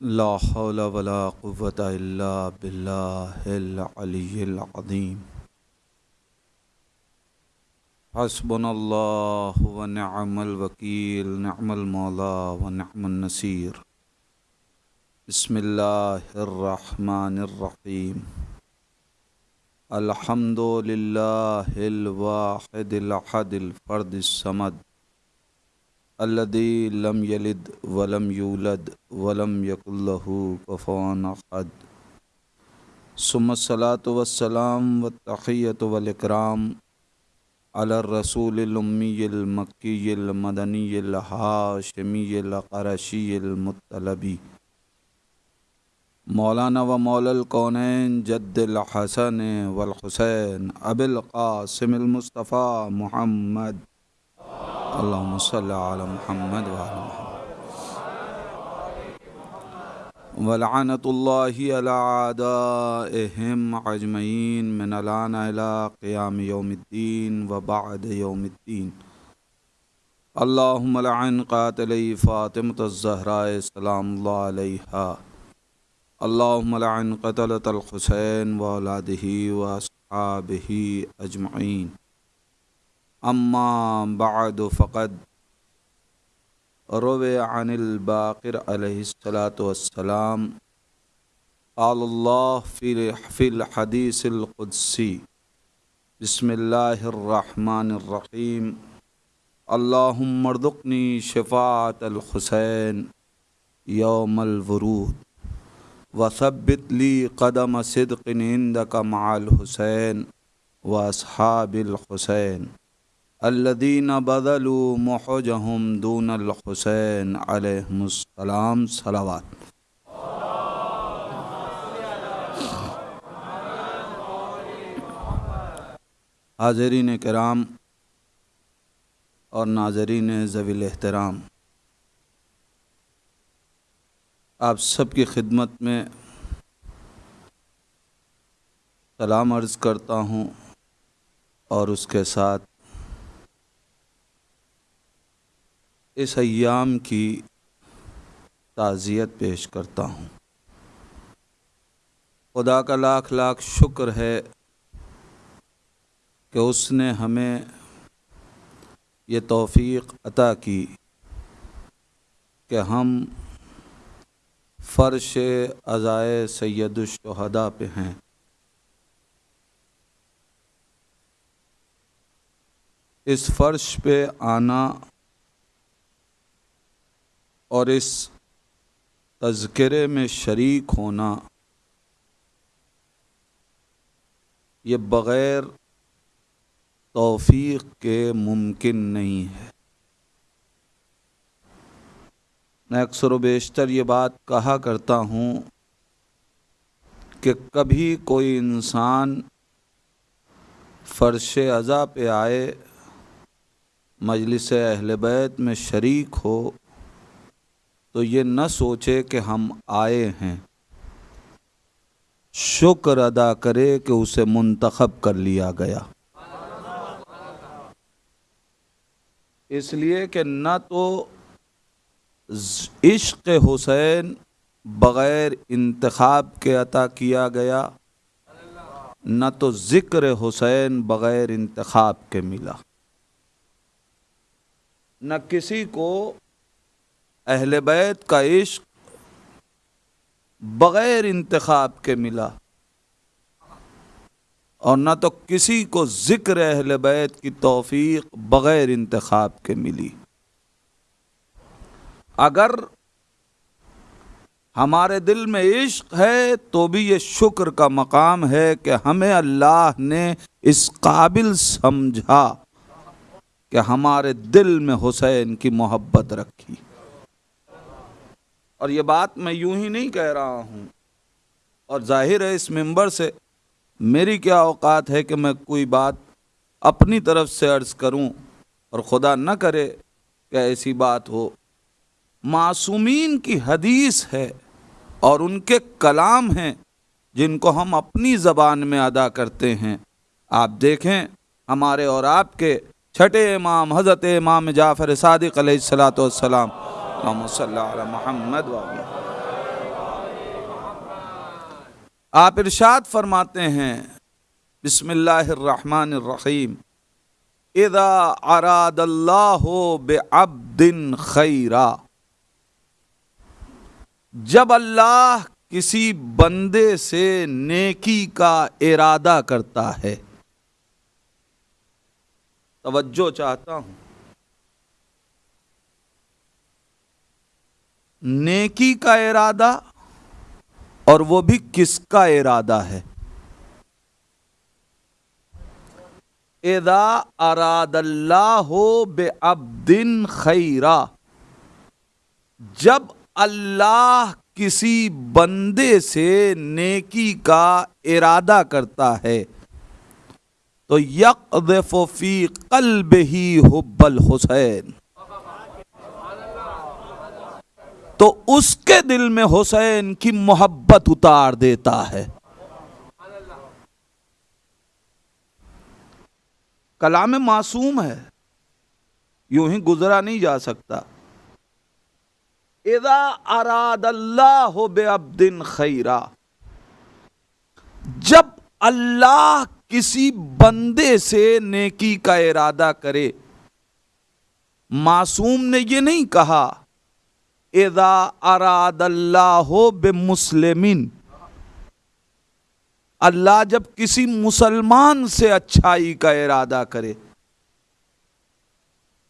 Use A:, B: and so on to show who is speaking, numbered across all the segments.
A: ला हौला वला क़ुव्वत इल्ला बिल्लाहिल अलिय्यिल अज़ीम। हस्बुनल्लाहु व निअमल वकील निअमल मौला व निअमन नसीर। बिस्मिल्लाहिर रहमानिर रहीम अल्हम्दुलिल्लाहिल वाहिदिल अहदिल फ़र्दिस समद। अल्लदी लम यलिद वलम यूलद वलम यकुल्लहु कुफुवन अहद। सुम्मस्सलातु वस्सलाम व तहियतु वल इकराम अला रसूलिल उम्मील मक्कील मदनील हाशमील क़रशील मुत्तलबी। मौलाना व मौलल कौनैन जद्दिल हसन वल हुसैन अबिल मुस्तफ़ा मुहम्मद महमद वलानतुल्लाम अजमैन मिनलान क़याम यौमद्दीन व बाद यौमद्दीन अल्लाहुम्मन क़ातिल फ़ातिमतज़हरा सलाम अल्लाहुम्मन क़तलतल हुसैन व अम्मा बाद फ़क़द रव अनिल बाक़िर अलैहिस्सलाम फ़िल हदीसिलक़ुदसी बिस्मिल्लाहिर्रहमानिर्रहीम अल्लाहुम्मरज़ुक़नी शफ़ाअतल हुसैन यौमल वरूद क़दम सिद्क़िन व अस्हाबिल हुसैन अल्लदीन बदलू मोहजहम दून हुसैन अलैहिस्सलाम सलावत। हाजरीन कराम और नाजरीन जवील एहतराम, आप सबकी खिदमत में सलाम अर्ज़ करता हूँ और उसके साथ इस अयाम की ताज़ियत पेश करता हूँ। खुदा का लाख लाख शुक्र है कि उसने हमें ये तौफ़ी अता की कि हम फ़र्श अज़ाए सैदुलशहदा पे हैं। इस फ़र्श पे आना और इस तज़करे में शरीक होना, ये बग़ैर तौफीक के मुमकिन नहीं है। मैं अक्सर बेशतर ये बात कहा करता हूँ कि कभी कोई इंसान फ़र्श अज़ा पे आए, मजलिस अहल बैत में शरीक हो तो ये न सोचे कि हम आए हैं। शुक्र अदा करे कि उसे मुंतखब कर लिया गया। इसलिए कि न तो इश्क हुसैन बग़ैर इंतखब के अता किया गया, न तो ज़िक्र हुसैन बग़ैर इंतखब के मिला। न किसी को अहल बैत का इश्क बग़ैर इंतखब के मिला। और न तो किसी को ज़िक्र अहल बैत की तौफ़ी बग़ैर इंतखब के मिली। अगर हमारे दिल में इश्क है तो भी ये शुक्र का मकाम है कि हमें अल्लाह ने इस काबिल समझा कि हमारे दिल में हुसैन की मोहब्बत रखी। और ये बात मैं यूँ ही नहीं कह रहा हूँ। और ज़ाहिर है इस मेंबर से मेरी क्या औकात है कि मैं कोई बात अपनी तरफ़ से अर्ज़ करूँ और खुदा न करे कि ऐसी बात हो। मासूमीन की हदीस है और उनके कलाम हैं जिनको हम अपनी ज़बान में अदा करते हैं। आप देखें, हमारे और आपके छठे इमाम हज़रत इमाम जाफ़र सदक सलाम मोहम्मद आप इरशाद फरमाते हैं, बिस्मिल्लाहिर्रहमानिर्रहीम। इदा अरादल्लाहो बेअब्दिन खैरा। जब अल्लाह किसी बंदे से नेकी का इरादा करता है, तवज्जो चाहता हूँ। नेकी का इरादा और वो भी किसका इरादा है? एदा अरादल्लाहो बे अब्दिन खैरा। जब अल्लाह किसी बंदे से नेकी का इरादा करता है तो यकफ़ी कल्ब ही हुब्बल हुसैन। तो उसके दिल में हुसैन की मोहब्बत उतार देता है। कलाम मासूम है। यूँ ही गुजरा नहीं जा सकता। इदा अराद अल्लाह हो बेअब्दिन खैरा। जब अल्लाह किसी बंदे से नेकी का इरादा करे, मासूम ने ये नहीं कहा इदा अराद अल्लाह बे मुस्लिमिन अल्लाह जब किसी मुसलमान से अच्छाई का इरादा करे।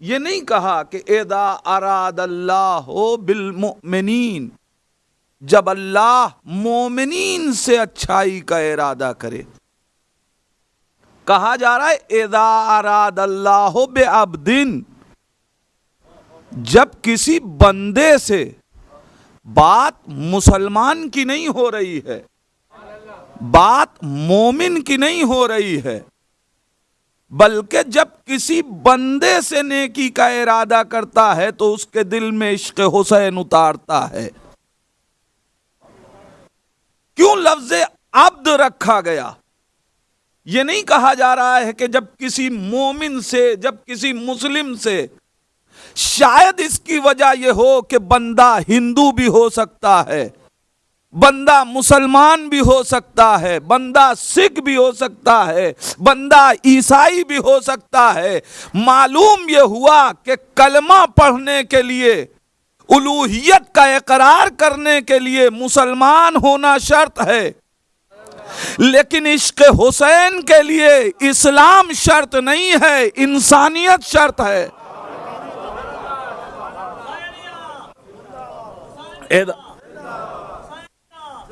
A: ये नहीं कहा कि एदा अराद अल्लाह बिलमिन जब अल्लाह मोमिनीन से अच्छाई का इरादा करे। कहा जा रहा है एदा अराद अल्लाह बे अबदिन जब किसी बंदे से बात मुसलमान की नहीं हो रही है, बात मोमिन की नहीं हो रही है, बल्कि जब किसी बंदे से नेकी का इरादा करता है तो उसके दिल में इश्क हुसैन उतारता है। क्यों लफ्ज अब्द रखा गया? यह नहीं कहा जा रहा है कि जब किसी मोमिन से, जब किसी मुस्लिम से शायद इसकी वजह यह हो कि बंदा हिंदू भी हो सकता है, बंदा मुसलमान भी हो सकता है, बंदा सिख भी हो सकता है, बंदा ईसाई भी हो सकता है। मालूम यह हुआ कि कलमा पढ़ने के लिए, उलूहियत का इकरार करने के लिए मुसलमान होना शर्त है। लेकिन इश्क हुसैन के लिए इस्लाम शर्त नहीं है, इंसानियत शर्त है।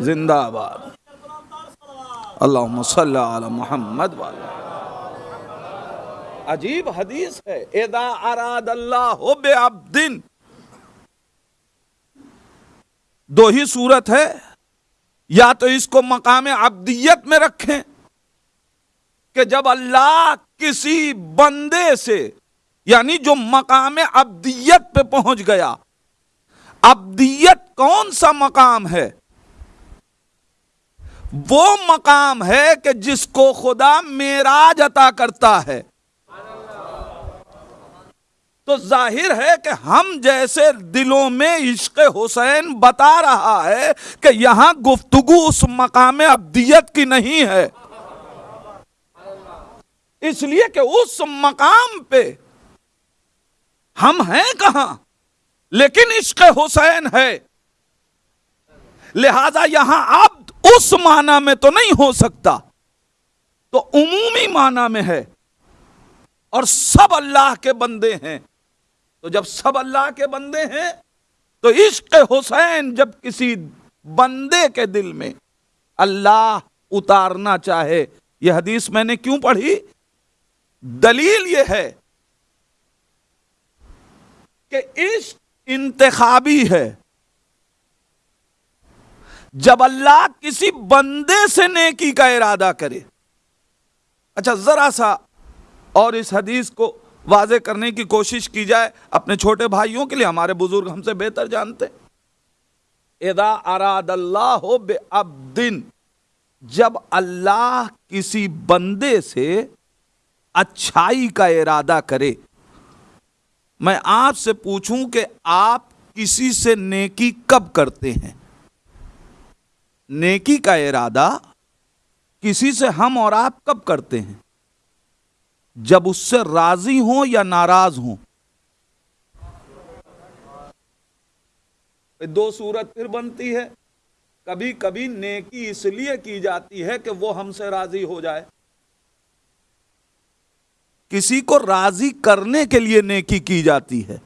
A: जिंदाबाद अल्लाह मोहम्मद वाला अजीब हदीस है एदा अराद अल्लाह बेअब्दिन दो ही सूरत है या तो इसको मकाम अब्दियत में रखें कि जब अल्लाह किसी बंदे से यानी जो मकाम अब्दियत पे पहुँच गया अब्दियत कौन सा मकाम है? वो मकाम है कि जिसको खुदा मेराज अता करता है। तो ज़ाहिर है कि हम जैसे दिलों में इश्क हुसैन बता रहा है कि यहाँ गुफ्तगु उस मकाम अब्दियत की नहीं है। इसलिए कि उस मकाम पे हम हैं कहाँ? लेकिन इश्क हुसैन है। लिहाजा यहाँ आप उस माना में तो नहीं हो सकता तो उमूमी माना में है। और सब अल्लाह के बंदे हैं। तो जब सब अल्लाह के बंदे हैं तो इश्क हुसैन जब किसी बंदे के दिल में अल्लाह उतारना चाहे, यह हदीस मैंने क्यों पढ़ी? दलील यह है कि इश्क इंतखाबी है। जब अल्लाह किसी बंदे से नेकी का इरादा करे। अच्छा जरा सा और इस हदीस को वाजे करने की कोशिश की जाए, अपने छोटे भाइयों के लिए, हमारे बुज़ुर्ग हमसे बेहतर जानते। एदा अराद अल्लाह दिन जब अल्लाह किसी बंदे से अच्छाई का इरादा करे मैं आपसे पूछूँ कि आप किसी से नेकी कब करते हैं? नेकी का इरादा, किसी से हम और आप कब करते हैं? जब उससे राज़ी हो या नाराज़ हो? दो सूरत फिर बनती है। कभी कभी नेकी इसलिए की जाती है कि वो हमसे राज़ी हो जाए। किसी को राज़ी करने के लिए नेकी की जाती है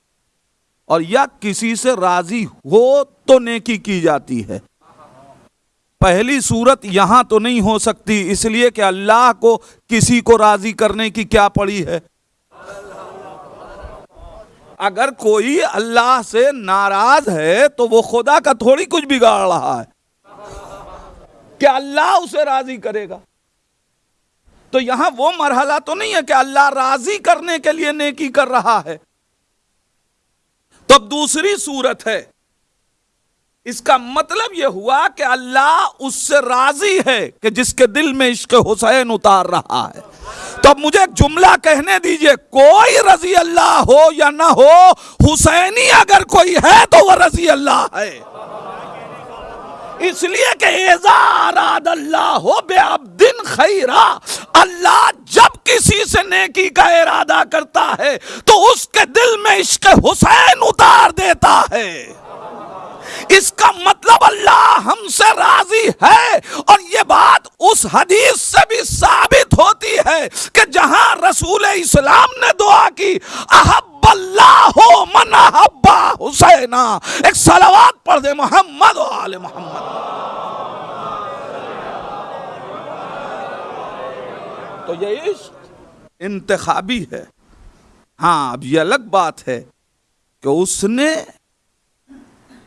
A: और या किसी से राज़ी हो तो नेकी की जाती है। पहली सूरत यहाँ तो नहीं हो सकती, इसलिए कि अल्लाह को किसी को राज़ी करने की क्या पड़ी है? अगर कोई अल्लाह से नाराज़ है तो वो खुदा का थोड़ी कुछ बिगाड़ रहा है। क्या अल्लाह उसे राज़ी करेगा? तो यहाँ वो मरहला तो नहीं है कि अल्लाह राज़ी करने के लिए नेकी कर रहा है। तो दूसरी सूरत है। इसका मतलब यह हुआ कि अल्लाह उससे राज़ी है कि जिसके दिल में इश्क हुसैन उतार रहा है। तो अब मुझे एक जुमला कहने दीजिए, कोई रज़ी अल्लाह हो या ना हो, हुसैनी अगर कोई है तो वह रज़ी अल्लाह है। इसलिए कि बेअब्दिन खैरा। अल्लाह जब किसी से नेकी का इरादा करता है तो उसके दिल में इश्क हुसैन उतार देता है। इसका मतलब अल्लाह हमसे राज़ी है, और ये बात उस हदीस से भी साबित होती है कि जहाँ रसूल इस्लाम ने दुआ की, अहब मन अहब्बा हुसैना। एक सलावात पढ़ दे, मोहम्मद आल मोहम्मद। तो ये इश्क इंतखाबी है। हाँ अब ये अलग बात है कि उसने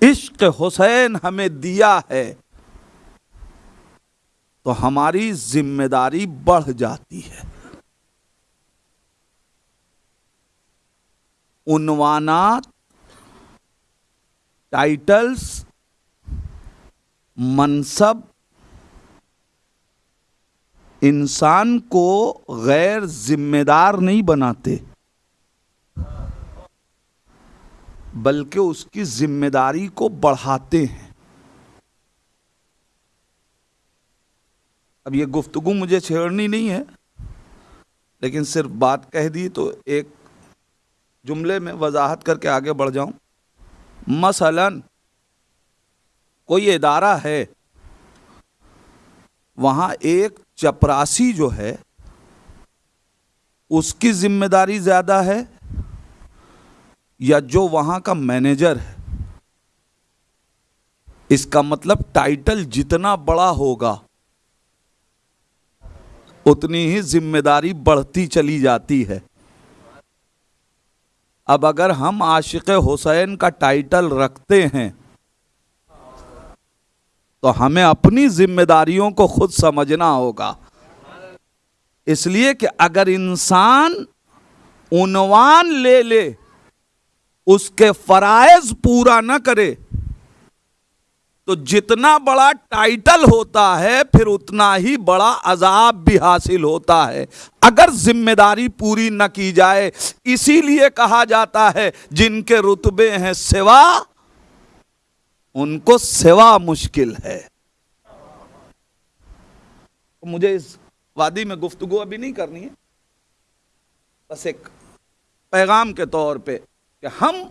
A: इश्क हुसैन हमें दिया है तो हमारी ज़िम्मेदारी बढ़ जाती है। उनवानात टाइटल्स, मनसब, इंसान को गैर जिम्मेदार नहीं बनाते, बल्कि उसकी ज़िम्मेदारी को बढ़ाते हैं। अब ये गुफ्तगु मुझे छेड़नी नहीं है, लेकिन सिर्फ़ बात कह दी तो एक जुमले में वजाहत करके आगे बढ़ जाऊँ। मसलन, कोई इदारा है, वहाँ एक चपरासी जो है, उसकी ज़िम्मेदारी ज़्यादा है, या जो वहाँ का मैनेजर है। इसका मतलब टाइटल जितना बड़ा होगा, उतनी ही ज़िम्मेदारी बढ़ती चली जाती है। अब अगर हम आशिक हुसैन का टाइटल रखते हैं तो हमें अपनी जिम्मेदारियों को खुद समझना होगा। इसलिए कि अगर इंसान उनवान ले ले, उसके फराइज पूरा ना करे तो जितना बड़ा टाइटल होता है, फिर उतना ही बड़ा अजाब भी हासिल होता है। अगर ज़िम्मेदारी पूरी न की जाए, इसीलिए कहा जाता है, जिनके रुतबे हैं सेवा, उनको सेवा मुश्किल है। तो मुझे इस वादी में गुफ्तगु अभी नहीं करनी है। बस एक पैगाम के तौर पे कि हम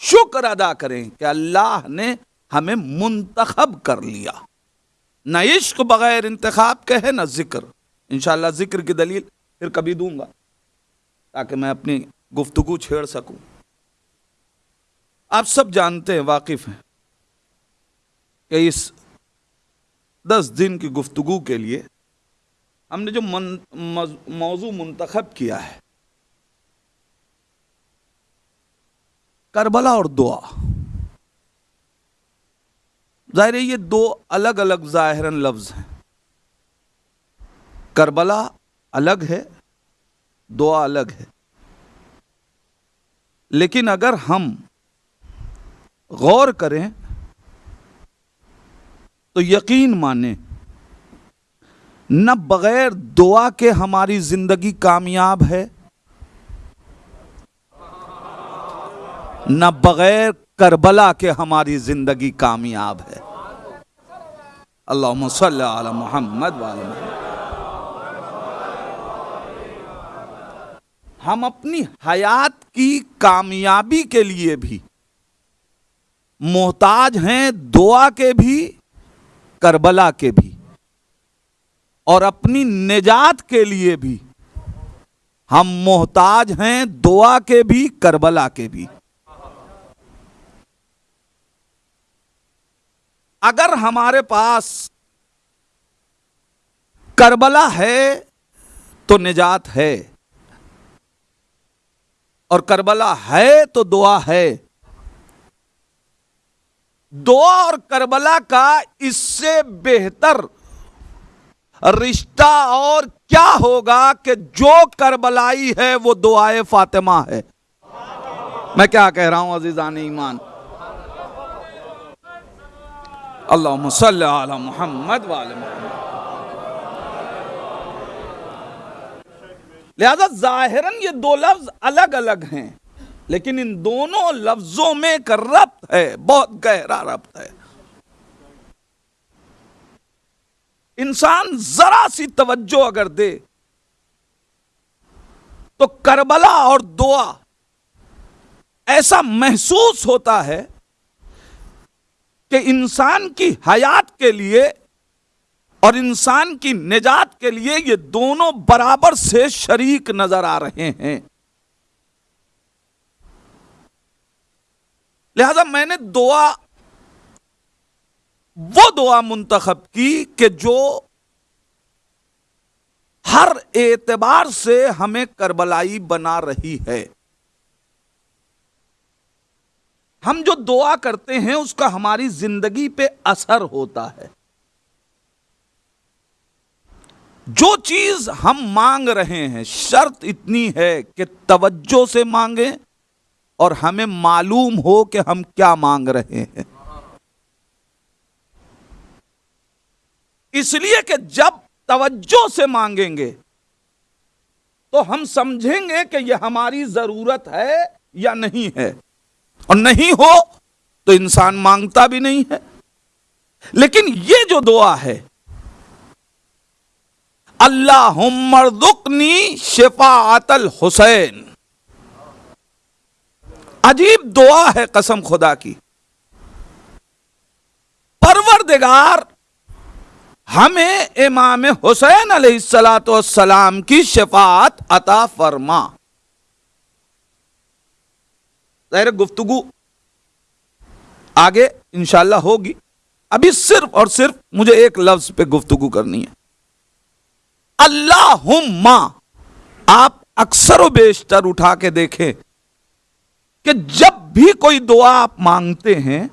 A: शुक्र अदा करें कि अल्लाह ने हमें मुंतखब कर लिया। न इश्क बगैर इंतखाब के है न ज़िक्र। इंशाल्लाह ज़िक्र की दलील फिर कभी दूँगा, ताकि मैं अपनी गुफ्तगु छेड़ सकूँ। आप सब जानते हैं, वाकिफ हैं, कि इस दस दिन की गुफ्तगु के लिए हमने जो मौजू मुंतखब किया है करबला और दुआ। ज़ाहिर है ये दो अलग अलग ज़ाहिरन लफ्ज़ हैं। करबला अलग है, दुआ अलग है। लेकिन अगर हम गौर करें तो यकीन माने, न बगैर दुआ के हमारी ज़िंदगी कामयाब है न बगैर करबला के हमारी ज़िंदगी कामयाब है। अल्लाह मोहम्मद। हम अपनी हयात की कामयाबी के लिए भी मोहताज हैं दुआ के भी, करबला के भी, और अपनी निजात के लिए भी। हम मोहताज हैं दुआ के भी, करबला के भी। अगर हमारे पास करबला है तो निजात है। और करबला है तो दुआ है। दुआ और करबला का इससे बेहतर रिश्ता और क्या होगा कि जो करबलाई है, वो दुआए फातिमा है। मैं क्या कह रहा हूँ, अजीजान ईमान? अल्लाह मोहम्मद वाले लिहाजा जाहिरन ये दो लफ्ज अलग अलग हैं, लेकिन इन दोनों लफ्जों में एक रब्त है, बहुत गहरा रब्त है। इंसान जरा सी तवज्जो अगर दे तो करबला और दुआ ऐसा महसूस होता है कि इंसान की हयात के लिए और इंसान की निजात के लिए ये दोनों बराबर से शरीक नज़र आ रहे हैं। लिहाजा मैंने दुआ, वो दुआ मुंतखब की कि जो हर एतबार से हमें करबलाई बना रही है। हम जो दुआ करते हैं, उसका हमारी ज़िंदगी पे असर होता है। जो चीज़ हम मांग रहे हैं, शर्त इतनी है कि तवज्जो से मांगे और हमें मालूम हो कि हम क्या मांग रहे हैं। इसलिए कि जब तवज्जो से मांगेंगे तो हम समझेंगे कि यह हमारी ज़रूरत है या नहीं है। और नहीं हो तो इंसान माँगता भी नहीं है। लेकिन ये जो दुआ है अल्लाह मरदुकनी शिफातल हुसैन। अजीब दुआ है कसम खुदा की। परवरदिगार, हमें इमाम हुसैन सलाम की शफात अता फरमा। जहर गुफ्तगु आगे इंशाला होगी। अभी सिर्फ़ और सिर्फ़ मुझे एक लफ्ज पे गुफ्तगु करनी है। अल्लाह आप अक्सर बेशतर उठा के देखें कि जब भी कोई दुआ आप मांगते हैं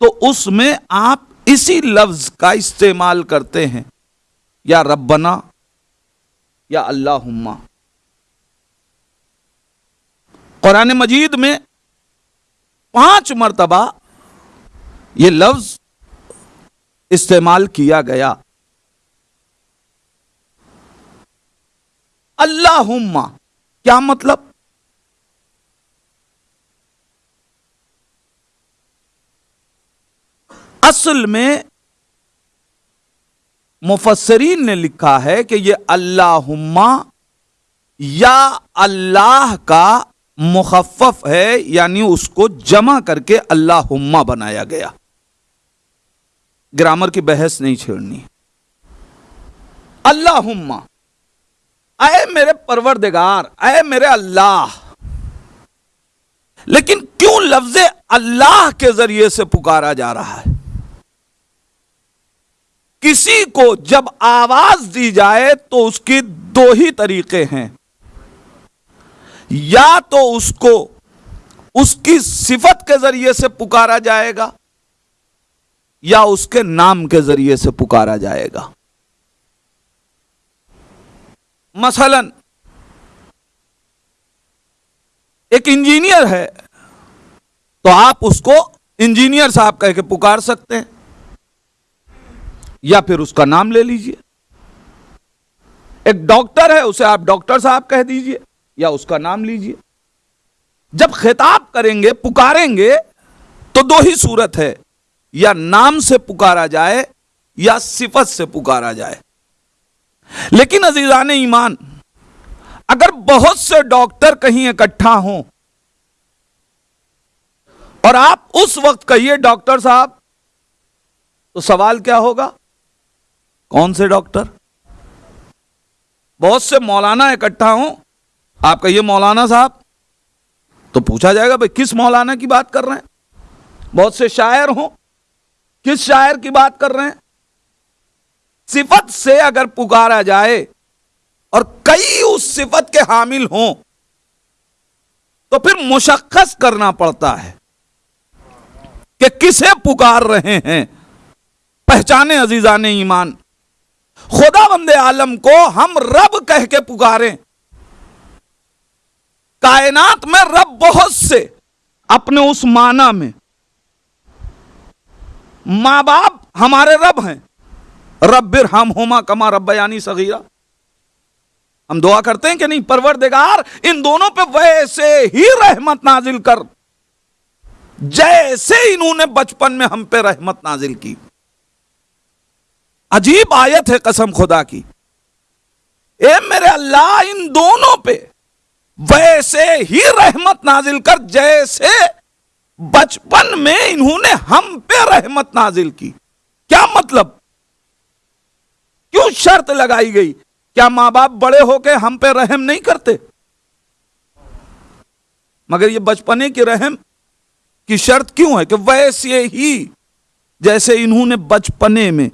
A: तो उसमें आप इसी लफ्ज का इस्तेमाल करते हैं, या रब्बना, या अल्लाह कुरान मजीद में पाँच मरतबा यह लफ्ज इस्तेमाल किया गया। अल्लाहुम्मा, क्या मतलब? असल में मुफसरीन ने लिखा है कि यह अल्लाहुम्मा या अल्लाह का मुखफ़ है, यानी उसको जमा करके अल्लाहुम्मा बनाया गया। ग्रामर की बहस नहीं छेड़नी। अल्लाहुम्मा अय मेरे परवरदिगार अय मेरे अल्लाह। लेकिन क्यों लफ्ज अल्लाह के ज़रिए से पुकारा जा रहा है? किसी को जब आवाज़ दी जाए तो उसकी दो ही तरीके हैं। या तो उसको, उसकी सिफत के ज़रिए से पुकारा जाएगा, या उसके नाम के ज़रिए से पुकारा जाएगा। मसलन, एक इंजीनियर है तो आप उसको इंजीनियर साहब कह के पुकार सकते हैं, या फिर उसका नाम ले लीजिए। एक डॉक्टर है, उसे आप डॉक्टर साहब कह दीजिए। या उसका नाम लीजिए। जब खिताब करेंगे, पुकारेंगे तो दो ही सूरत है। या नाम से पुकारा जाए, या सिफत से पुकारा जाए। लेकिन अजीजान ईमान, अगर बहुत से डॉक्टर कहीं इकट्ठा हों, और आप उस वक्त कहिए, डॉक्टर साहब तो सवाल क्या होगा? कौन से डॉक्टर? बहुत से मौलाना इकट्ठा हों आप कहिए, मौलाना साहब। तो पूछा जाएगा, भाई, किस मौलाना की बात कर रहे हैं? बहुत से शायर हों, किस शायर की बात कर रहे हैं? सिफत से अगर पुकारा जाए, और कई उस सिफत के हामिल हों तो फिर मुशक्कस करना पड़ता है कि किसे पुकार रहे हैं। पहचाने अजीजा ने ईमान। खुदा बंदे आलम को हम रब कह के पुकारें। कायनात में रब बहुत से अपने उस माना में। माँ बाप हमारे रब हैं। रब्बिर हम होमा कमा रब्बयानी सगीरा। हम दुआ करते हैं कि नहीं? परवरदिगार, इन दोनों पे वैसे ही रहमत नाजिल कर। जैसे इन्होंने बचपन में हम पे रहमत नाजिल की। अजीब आयत है कसम खुदा की। ए मेरे अल्लाह, इन दोनों पे वैसे ही रहमत नाजिल कर, जैसे बचपन में इन्होंने हम पे रहमत नाजिल की। क्या मतलब? क्यों शर्त लगाई गई? क्या माँ बाप बड़े होके हम पे रहम नहीं करते? मगर ये बचपने की रहम की शर्त क्यों है कि वैसे ही, जैसे इन्होंने बचपने में,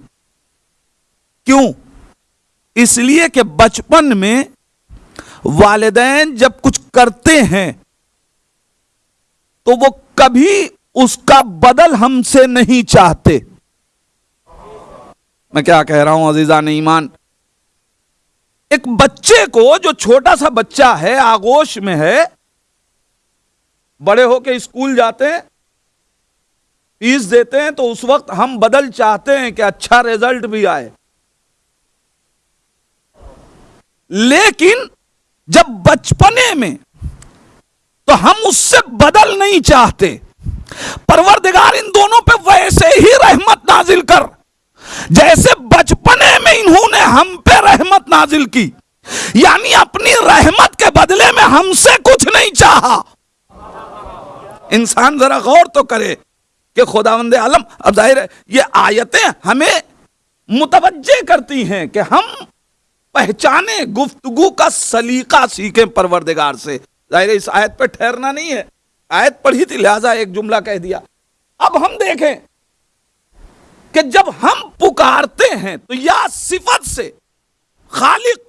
A: क्यों? इसलिए कि बचपन में वालदेन जब कुछ करते हैं तो वो कभी उसका बदल हमसे नहीं चाहते। मैं क्या कह रहा हूँ, अजीजा ने ईमान एक बच्चे को, जो छोटा सा बच्चा है, आगोश में है, बड़े होके स्कूल जाते हैं, फ़ीस देते हैं तो उस वक्त हम बदल चाहते हैं कि अच्छा रिज़ल्ट भी आए। लेकिन जब बचपने में तो हम उससे बदल नहीं चाहते। परवरदिगार, इन दोनों पे वैसे ही रहमत नाजिल कर। जैसे बचपने में इन्होंने हम पे रहमत नाजिल की, यानी अपनी रहमत के बदले में हमसे कुछ नहीं चाहा। इंसान जरा गौर तो करे कि खुदावंद आलम, अब ज़ाहिर है, ये आयतें हमें मुतवजे करती हैं कि हम पहचाने गुफ्तगु का सलीका सीखें परवरदिगार से। ज़ाहिर इस आयत पर ठहरना नहीं है। आयत पढ़ी थी, लिहाजा एक जुमला कह दिया। अब हम देखें कि जब हम पुकारते हैं तो या सिफत से खालिक,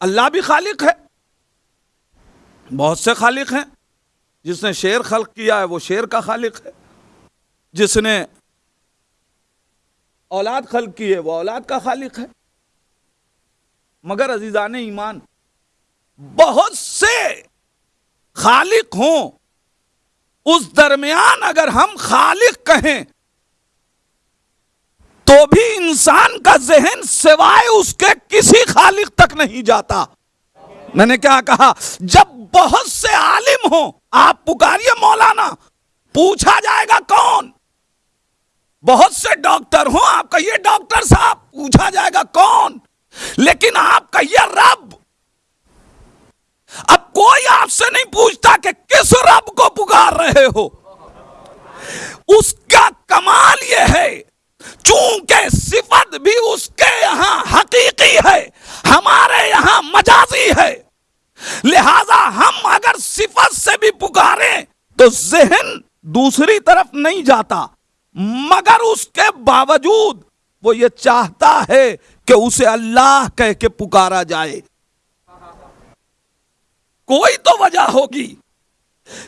A: अल्लाह भी खालिक है। बहुत से खालिक हैं। जिसने शेर खल्क किया है, वो शेर का खालिक है। जिसने औलाद खल्क की है, वो औलाद का खालिक है। मगर अजीजान ईमान। बहुत से खालिक हों, उस दरमियान अगर हम खालिक कहें तो भी इंसान का जहन सिवाय उसके किसी खालिक तक नहीं जाता। मैंने क्या कहा, जब बहुत से आलिम हो, आप पुकारिए मौलाना, पूछा जाएगा कौन? बहुत से डॉक्टर हो आप कहिए डॉक्टर साहब, पूछा जाएगा कौन? लेकिन आप कहिए रब अब कोई आपसे नहीं पूछता कि किस रब को पुकार रहे हो। उसका कमाल यह है, चूँकि सिफत भी उसके यहाँ हकीकी है, हमारे यहाँ मजाजी है। लिहाजा हम अगर सिफत से भी पुकारें तो जहन दूसरी तरफ़ नहीं जाता, मगर उसके बावजूद वो ये चाहता है कि उसे अल्लाह कह के पुकारा जाए। कोई तो वजह होगी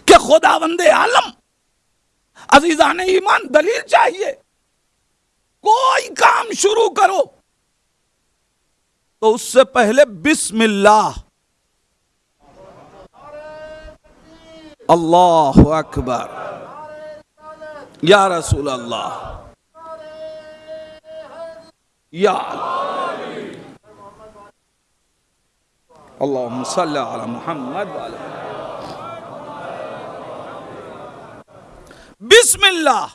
A: कि खुदावंदे आलम, अजीजान ईमान दलील चाहिए। कोई काम शुरू करो। तो उससे पहले बिस्मिल्लाह। अल्लाह अकबर। या रसूल अल्लाह अल्लाह अला मोहम्मद बिस्मिल्लाह।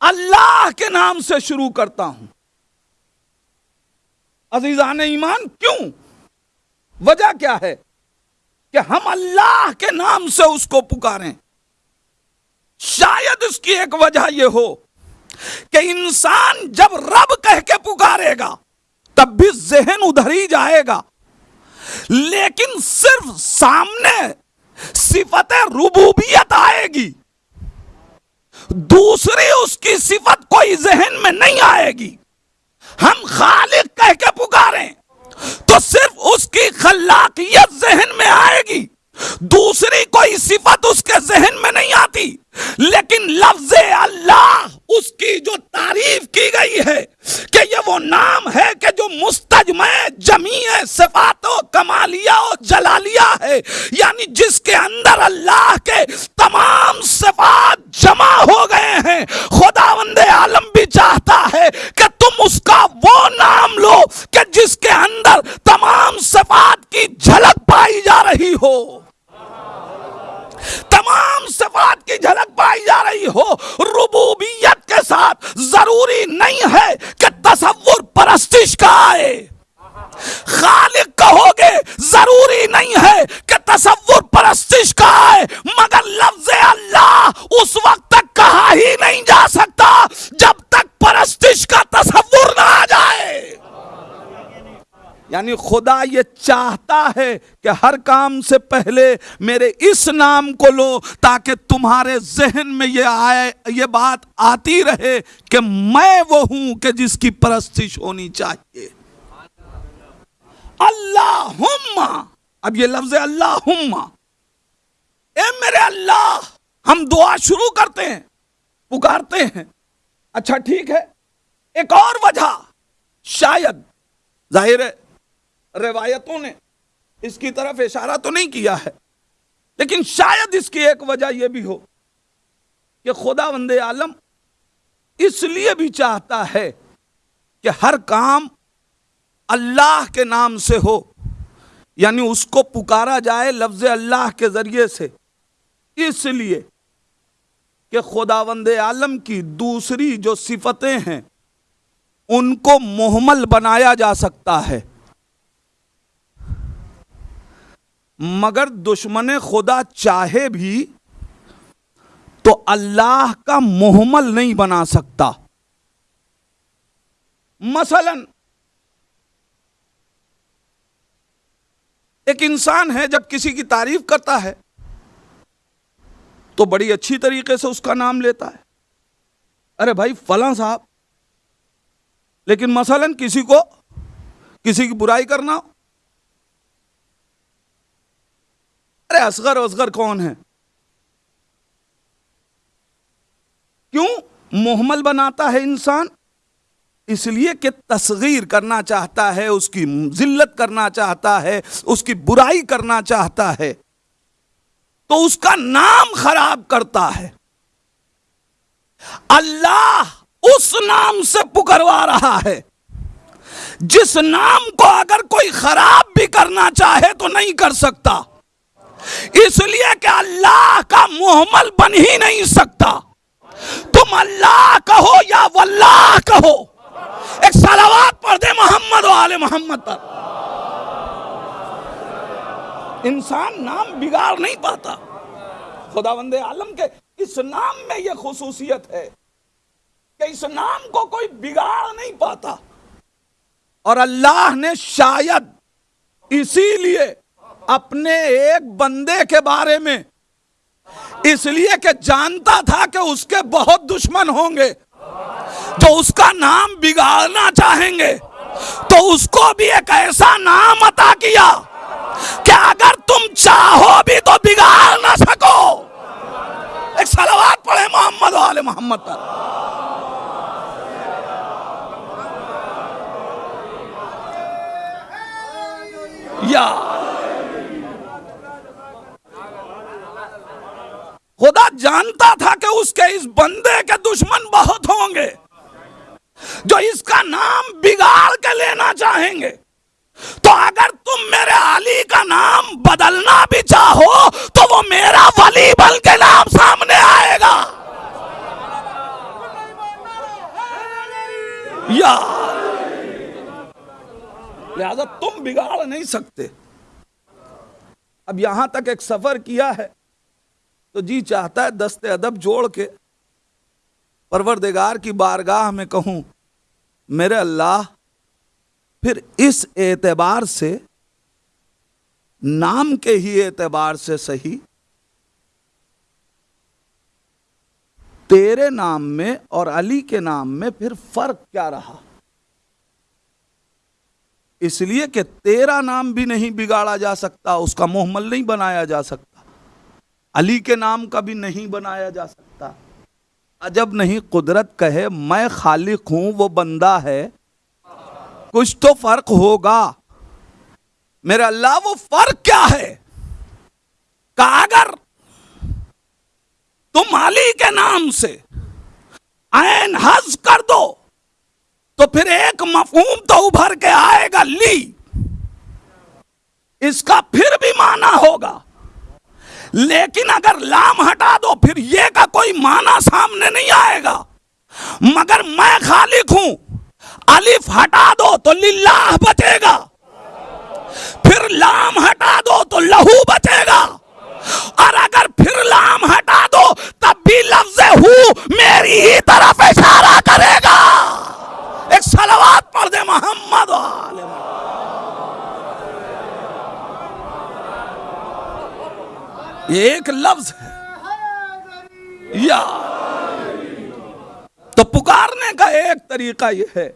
A: अल्लाह के नाम से शुरू करता हूँ। अजीजान ईमान, क्यों? वजह क्या है कि हम अल्लाह के नाम से उसको पुकारें? शायद उसकी एक वजह यह हो कि इंसान जब रब कह के पुकारेगा, तब भी जहन उधर ही जाएगा। लेकिन सिर्फ़ सामने सिफत रूबूबियत आएगी, दूसरी उसकी सिफत कोई जहन में नहीं आएगी। हम खालिक कह के पुकारें तो सिर्फ़ उसकी खल्लाकियत जहन में आएगी, दूसरी कोई सिफत उसके जहन में नहीं आती। लेकिन लफ्ज अल्लाह उसकी जो तारीफ़ की गई है कि ये वो नाम है कि जो मुस्तजम जमी सिफातो कमालिया और जलालिया है। यानी जिसके अंदर अल्लाह के तमाम सिफात जमा हो गए हैं। खुदावंद आलम भी चाहता है कि तुम उसका वो नाम लो कि जिसके अंदर तमाम सिफात की झलक पाई जा रही हो। तमाम सफात की झलक पाई जा रही हो। रुबूबियत के साथ ज़रूरी नहीं है कि तस्वुर परस्तिश का आए। खालिक कहोगे, ज़रूरी नहीं है कि तस्वुर परस्तिश का आए, मगर लफ्ज अल्लाह उस वक्त तक कहा ही नहीं जा सकता जब तक परस्तिश का तस्वुर ना यानी खुदा ये चाहता है कि हर काम से पहले मेरे इस नाम को लो, ताकि तुम्हारे जहन में ये आए, ये बात आती रहे कि मैं वो हूँ कि जिसकी परस्तिश होनी चाहिए। अल्लाहुम्मा। अब ये लफ्ज अल्लाहुम्मा। ए मेरे अल्लाह, हम दुआ शुरू करते हैं, पुकारते हैं। अच्छा ठीक है। एक और वजह, शायद, ज़ाहिर है रिवायतों ने इसकी तरफ़ इशारा तो नहीं किया है, लेकिन शायद इसकी एक वजह यह भी हो कि खुदा वंदे आलम इसलिए भी चाहता है कि हर काम अल्लाह के नाम से हो, यानी उसको पुकारा जाए लफ्ज अल्लाह के ज़रिए से। इसलिए कि खुदावंद आलम की दूसरी जो सिफतें हैं, उनको मोहमल बनाया जा सकता है। मगर दुश्मन खुदा चाहे भी तो अल्लाह का मोहमल नहीं बना सकता। मसलन, एक इंसान है, जब किसी की तारीफ़ करता है तो बड़ी अच्छी तरीके से उसका नाम लेता है। अरे भाई, फला साहब, लेकिन मसलन किसी को, किसी की बुराई करना हो। अरे असगर असगर कौन है? क्यों मोहमल बनाता है इंसान? इसलिए कि तस्गीर करना चाहता है, उसकी जिल्लत करना चाहता है, उसकी बुराई करना चाहता है तो उसका नाम खराब करता है। अल्लाह उस नाम से पुकरवा रहा है। जिस नाम को अगर कोई खराब भी करना चाहे तो नहीं कर सकता। इसलिए कि अल्लाह का मोहम्मल बन ही नहीं सकता। तुम अल्लाह कहो या वल्लाह कहो, एक सलावात पढ़ दे मोहम्मद वाले मोहम्मद पर। इंसान नाम बिगाड़ नहीं पाता। खुदावंदे आलम के, इस नाम में यह खसूसियत है कि इस नाम को कोई बिगाड़ नहीं पाता। और अल्लाह ने शायद इसीलिए अपने एक बंदे के बारे में। इसलिए कि जानता था कि उसके बहुत दुश्मन होंगे। जो उसका नाम बिगाड़ना चाहेंगे तो उसको भी एक ऐसा नाम अता किया कि अगर तुम चाहो भी तो बिगाड़ ना सको। एक सलावात पढ़े मोहम्मद वाले मोहम्मद पर। या खुदा जानता था कि उसके इस बंदे के दुश्मन बहुत होंगे, जो इसका नाम बिगाड़ के लेना चाहेंगे। तो अगर तुम मेरे अली का नाम बदलना भी चाहो तो वो मेरा वली बल के नाम सामने आएगा। या लिहाजा तुम बिगाड़ नहीं सकते। अब यहाँ तक एक सफ़र किया है। तो जी चाहता है दस्ते अदब जोड़ के परवरदिगार की बारगाह में कहूँ, मेरे अल्लाह, फिर इस एतबार से, नाम के ही एतबार से सही। तेरे नाम में और अली के नाम में फिर फ़र्क क्या रहा? इसलिए कि तेरा नाम भी नहीं बिगाड़ा जा सकता, उसका मोहम्मल नहीं बनाया जा सकता। अली के नाम का भी नहीं बनाया जा सकता। अजब नहीं, कुदरत कहे, मैं खालिक हूँ, वो बंदा है। कुछ तो फ़र्क होगा। मेरे अल्लाह, वो फ़र्क क्या है? का अगर तुम अली के नाम से ऐन हज कर दो तो फिर एक मफहूम तो उभर के आएगा, ली। इसका फिर भी माना होगा। लेकिन अगर लाम हटा दो, फिर ये का कोई माना सामने नहीं आएगा। मगर मैं खालिक हूँ। अलिफ हटा दो तो लिल्लाह बचेगा। फिर लाम हटा दो तो लहू बचेगा। और अगर फिर लाम हटा दो, तब भी लफ्ज हूँ मेरी ही तरफ़ इशारा करेगा। एक सलवात पढ़ दे मोहम्मद ये एक लफ्ज है। या। तो पुकारने का एक तरीका यह है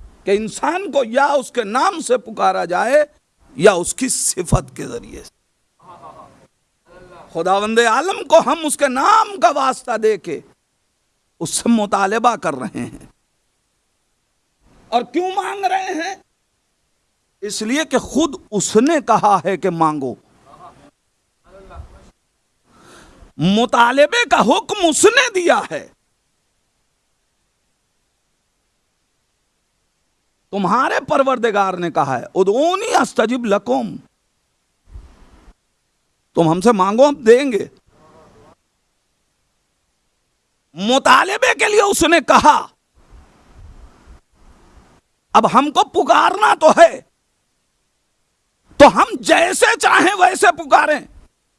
A: कि इंसान को या उसके नाम से पुकारा जाए या उसकी सिफत के ज़रिए से। खुदावंद आलम को हम उसके नाम का वास्ता दे के उससे मुतालबा कर रहे हैं। और क्यों मांग रहे हैं? इसलिए कि खुद उसने कहा है कि मांगो। मुतालबे का हुक्म उसने दिया है। तुम्हारे परवरदिगार ने कहा है, उदोनी अस्तजिब लकुम। तुम हमसे मांगो, हम देंगे। मुतालबे के लिए उसने कहा, अब हमको पुकारना तो है। तो हम जैसे चाहें वैसे पुकारें।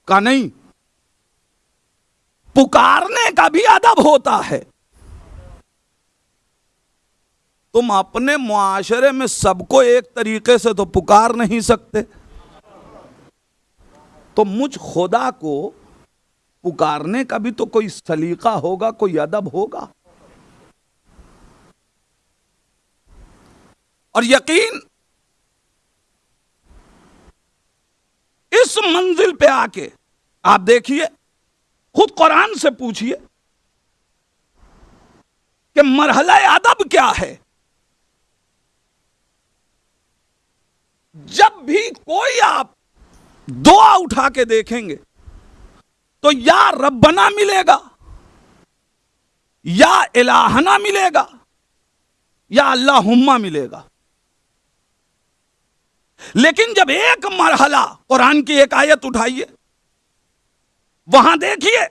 A: का नहीं पुकारने का भी अदब होता है। तुम अपने मुआशरे में सबको एक तरीके से तो पुकार नहीं सकते। तो मुझ खुदा को पुकारने का भी तो कोई सलीका होगा, कोई अदब होगा। और यकीन, इस मंजिल पे आके आप देखिए खुद कुरान से पूछिए कि मरहला अदब क्या है? जब भी कोई आप दुआ उठा के देखेंगे तो या रब्बना मिलेगा, या इलाहना मिलेगा, या अल्लाहुम्मा मिलेगा। लेकिन जब एक मरहला कुरान की एक आयत उठाइए वहाँ देखिए।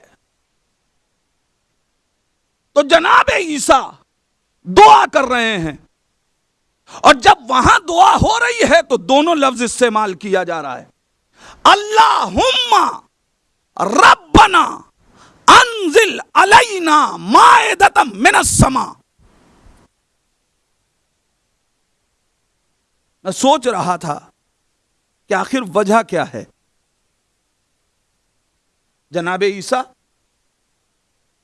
A: तो जनाब ईसा, दुआ कर रहे हैं। और जब वहाँ दुआ हो रही है तो दोनों लफ्ज इस्तेमाल किया जा रहा है। अल्लाहुम्मा रब्बना अनजिल अलैना माएदतम मिनस समा। मैं सोच रहा था कि आखिर वजह क्या है? जनाब ईसा,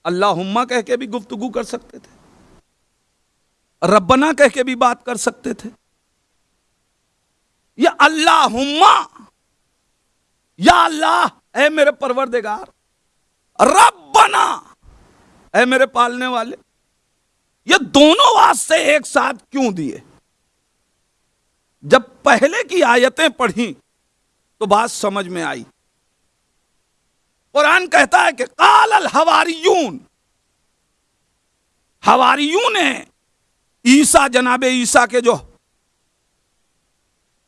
A: अल्लाहुम्मा कह के भी गुफ्तगु कर सकते थे। रब्बना कह के भी बात कर सकते थे। या अल्लाहुम्मा, या अल्लाह ए मेरे परवरदेगार, रब्बना ए मेरे पालने वाले, ये दोनों वास्ते एक साथ क्यों दिए? जब पहले की आयतें पढ़ी तो बात समझ में आई। कुरान कहता है कि काल हवारियून। हवारियून ने ईसा जनाबे ईसा के जो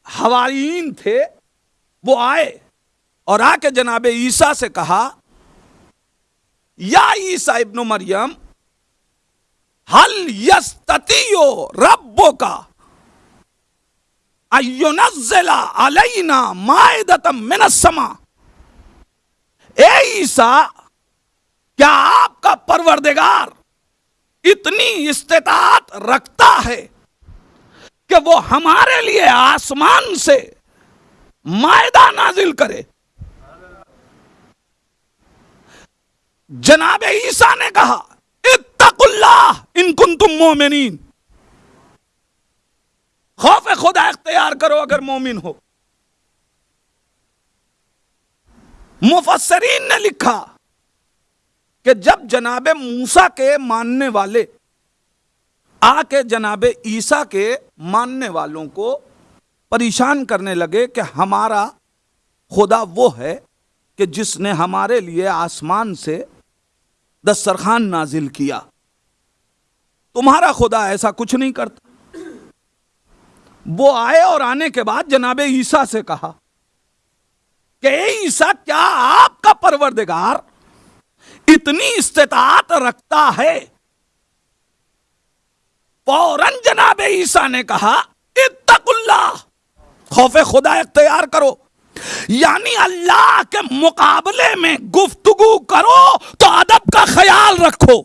A: हवारीन थे, वो आए और आके जनाबे ईसा से कहा, या ईसा इब्न मरियम, हल यस्ततियो रब्बो का अयुनजला अलैना मायदतम मिनसमा ए ईसा, क्या आपका परवरदेगार इतनी इस्तेतात रखता है कि वो हमारे लिए आसमान से मायदा नाजिल करे? जनाब ईसा ने कहा, इत्तकुल्लाह इन कुन तुम मोमिन खौफ खुदा इख्तियार करो अगर मोमिन हो। मुफसरीन ने लिखा कि जब जनाब मूसा के मानने वाले, आके जनाब ईसा के मानने वालों को परेशान करने लगे कि हमारा खुदा वो है कि जिसने हमारे लिए आसमान से दस्तरखान नाजिल किया। तुम्हारा खुदा ऐसा कुछ नहीं करता। वो आए और आने के बाद जनाब ईसा से कहा कि ईसा, क्या आपका परवरदिगार इतनी इस्तात रखता है? फ़ौरन जनाब ईसा ने कहा इत्तकुल्ला खौफ खुदा इख्तियार करो। यानी अल्लाह के मुकाबले में गुफ्तगु करो तो अदब का ख्याल रखो।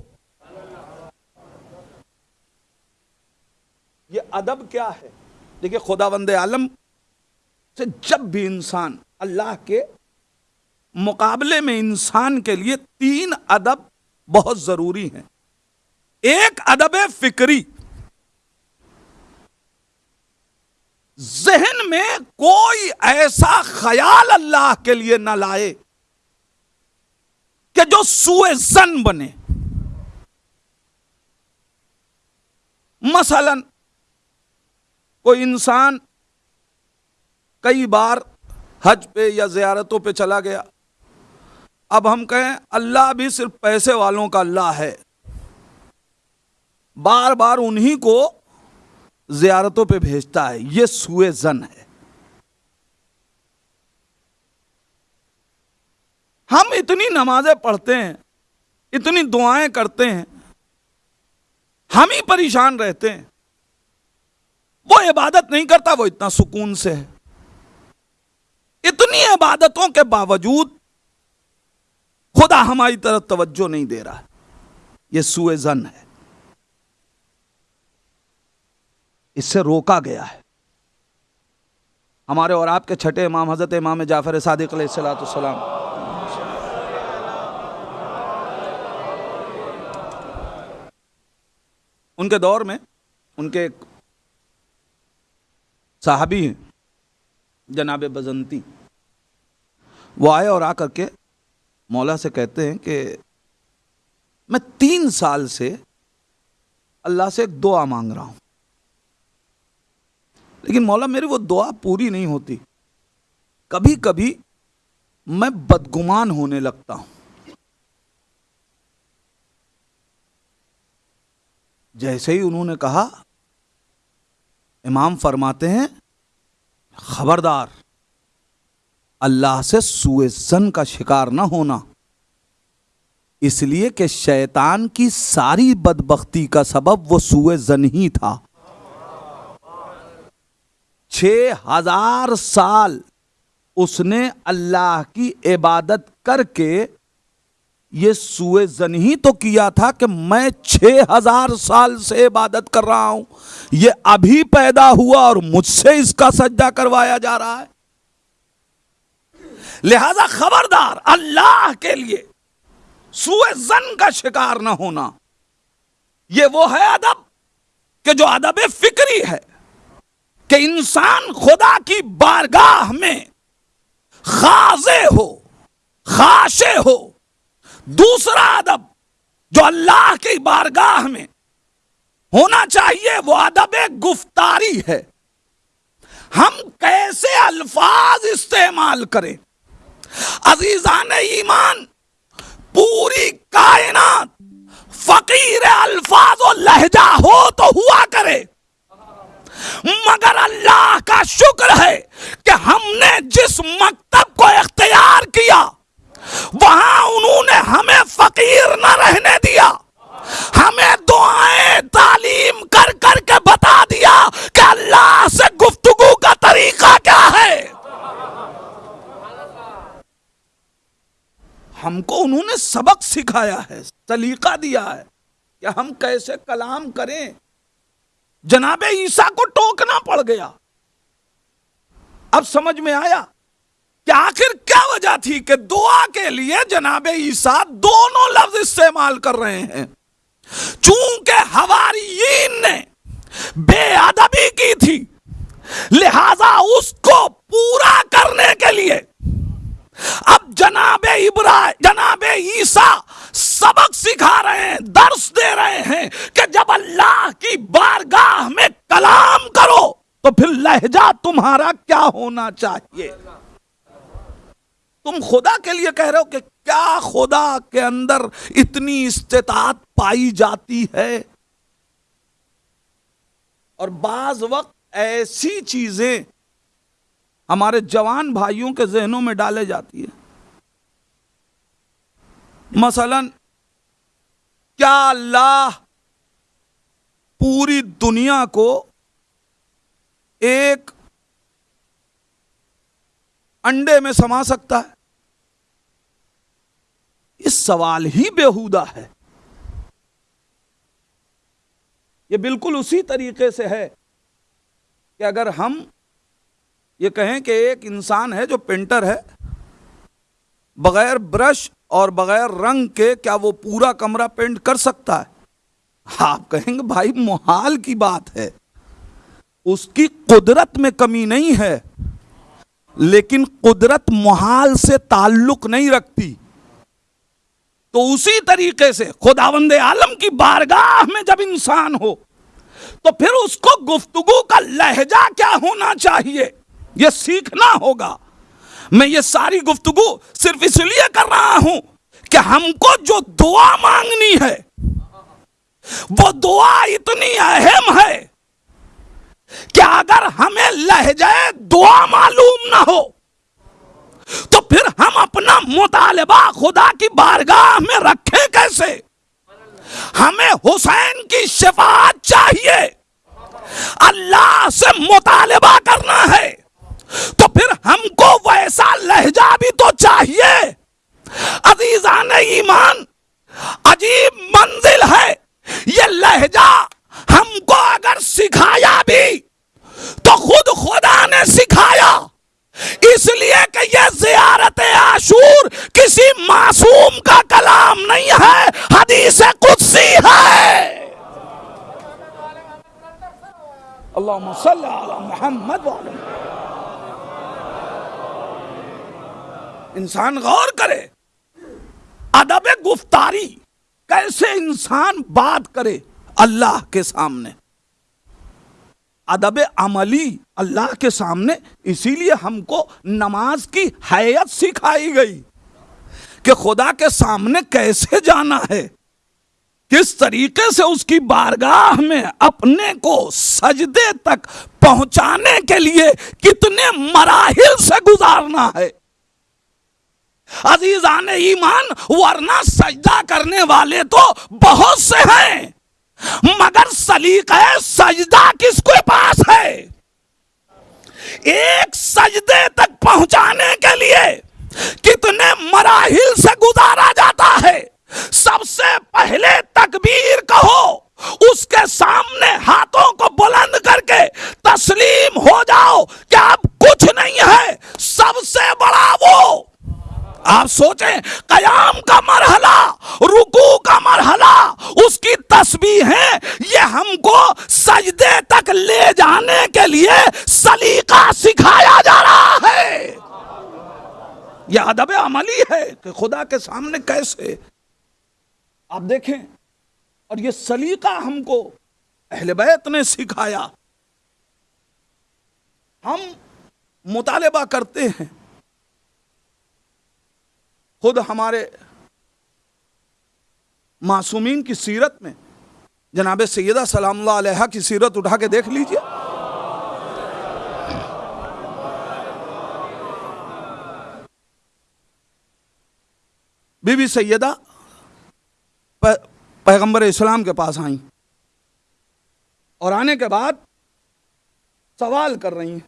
A: ये अदब क्या है? देखिए खुदा वंदे आलम से जब भी इंसान अल्लाह के मुकाबले में इंसान के लिए तीन अदब बहुत ज़रूरी हैं। एक अदब फिक्री। जहन में कोई ऐसा ख्याल अल्लाह के लिए न लाए कि जो सुए जन बने। मसलन, कोई इंसान कई बार हज पे या जियारतों पे चला गया। अब हम कहें, अल्लाह भी सिर्फ़ पैसे वालों का अल्लाह है। बार बार उन्हीं को जियारतों पे भेजता है। ये सुए जन है। हम इतनी नमाजें पढ़ते हैं, इतनी दुआएँ करते हैं, हम ही परेशान रहते हैं। वो इबादत नहीं करता, वो इतना सुकून से है। इतनी इबादतों के बावजूद खुदा हमारी तरफ़ तवज्जो नहीं दे रहा। यह सुए जन है। इससे रोका गया है। हमारे और आपके छठे इमाम, हज़रत इमाम जाफ़र सादिक सलाम। उनके दौर में उनके साहबी हैं। जनाब बजंती। वो आए और आकर के मौला से कहते हैं कि मैं तीन साल से अल्लाह से एक दुआ मांग रहा हूँ। लेकिन मौला मेरी वो दुआ पूरी नहीं होती। कभी कभी मैं बदगुमान होने लगता हूँ। जैसे ही उन्होंने कहा, इमाम फरमाते हैं खबरदार। अल्लाह से सुए जन का शिकार ना होना। इसलिए कि शैतान की सारी बदबख्ती का सबब वो सुए जन ही था। छ हज़ार साल उसने अल्लाह की इबादत करके ये सुए जन ही तो किया था कि मैं छह हज़ार साल से इबादत कर रहा हूँ। ये अभी पैदा हुआ और मुझसे इसका सज्जा करवाया जा रहा है। लिहाजा खबरदार, अल्लाह के लिए सुए जन का शिकार ना होना, ये वो है अदब कि जो अदब फिक्री है कि इंसान खुदा की बारगाह में खाजे हो, खाशे हो दूसरा अदब जो अल्लाह की बारगाह में होना चाहिए, वो अदब गुफ्तारी है। हम कैसे अल्फाज इस्तेमाल करें? अजीजान ईमान, पूरी कायनात, फकीर अल्फाज और लहजा हो तो हुआ करे। मगर अल्लाह का शुक्र है कि हमने जिस मकतब को इख्तियार किया वहाँ उन्होंने हमें फकीर न रहने दिया। हमें दुआएँ, तालीम कर कर के बता दिया कि अल्लाह से गुफ्तगु का तरीका क्या है। हमको उन्होंने सबक सिखाया है, सलीका दिया है कि हम कैसे कलाम करें। जनाब ईसा को टोकना पड़ गया। अब समझ में आया कि आखिर क्या वजह थी कि दुआ के लिए जनाबे ईसा दोनों लफ्ज इस्तेमाल कर रहे हैं? चूँकि हवारीन ने बेअदबी की थी, लिहाजा उसको पूरा करने के लिए अब जनाबे इब्रा, जनाबे ईसा सबक सिखा रहे हैं, दर्श दे रहे हैं कि जब अल्लाह की बारगाह में कलाम करो तो फिर लहजा तुम्हारा क्या होना चाहिए? तुम खुदा के लिए कह रहे हो कि क्या खुदा के अंदर इतनी इस्तेतात पाई जाती है? और बाज वक्त ऐसी चीज़ें हमारे जवान भाइयों के जहनों में डाले जाती है। मसलन, क्या अल्लाह पूरी दुनिया को एक अंडे में समा सकता है। इस सवाल ही बेहुदा है। यह बिल्कुल उसी तरीके से है कि अगर हम ये कहें कि एक इंसान है जो पेंटर है, बगैर ब्रश और बगैर रंग के क्या वो पूरा कमरा पेंट कर सकता है? आप कहेंगे, भाई, मुहाल की बात है। उसकी कुदरत में कमी नहीं है। लेकिन कुदरत मुहाल से ताल्लुक नहीं रखती। तो उसी तरीके से खुदावंदे आलम की बारगाह में जब इंसान हो तो फिर उसको गुफ्तगु का लहजा क्या होना चाहिए? यह सीखना होगा। मैं ये सारी गुफ्तगु सिर्फ़ इसलिए कर रहा हूँ कि हमको जो दुआ मांगनी है, वो दुआ इतनी अहम है कि अगर हमें लहजाए दुआ मालूम ना हो तो फिर हम अपना मुतालबा खुदा की बारगाह में रखें कैसे? हमें हुसैन की शिफात चाहिए। अल्लाह से मुतालबा करना है तो फिर हमको वैसा लहजा भी तो चाहिए। अजीजान ईमान, अजीब मंजिल है, ये लहजा हमको अगर सिखाया भी तो खुद खुदा ने सिखाया। इसलिए कि यह जियारत आशूर किसी मासूम का कलाम नहीं है, हदीस कुदसी है। मोहम्मद। इंसान गौर करे, अदब गुफ्तारी कैसे इंसान बात करे अल्लाह के सामने। अदब अमली अल्लाह के सामने, इसीलिए हमको नमाज़ की हैत सिखाई गई कि खुदा के सामने कैसे जाना है, किस तरीके से उसकी बारगाह में अपने को सजदे तक पहुँचाने के लिए कितने मराहिल से गुजारना है। अजीजान ईमान, वरना सजदा करने वाले तो बहुत से हैं। मगर सलीका सजदा किसके पास है? एक सजदे तक पहुँचाने के लिए कितने मराहिल से गुजारा जाता है? सबसे पहले तकबीर कहो, उसके सामने हाथों को बुलंद करके तस्लीम हो जाओ कि अब कुछ नहीं है, सबसे बड़ा वो आप सोचें, कयाम का मरहला, रुकू का मरहला, उसकी तस्वीर है, ये हमको सजदे तक ले जाने के लिए सलीका सिखाया जा रहा है। यह अदब अमली है कि खुदा के सामने कैसे। आप देखें, और ये सलीका हमको अहल बैत ने सिखाया। हम मुतालबा करते हैं खुद हमारे मासूमीन की सीरत में, जनाब सैदा सलाम की सीरत उठा के देख लीजिए। बीबी सैदा पैगंबर इस्लाम के पास आई और आने के बाद सवाल कर रही हैं,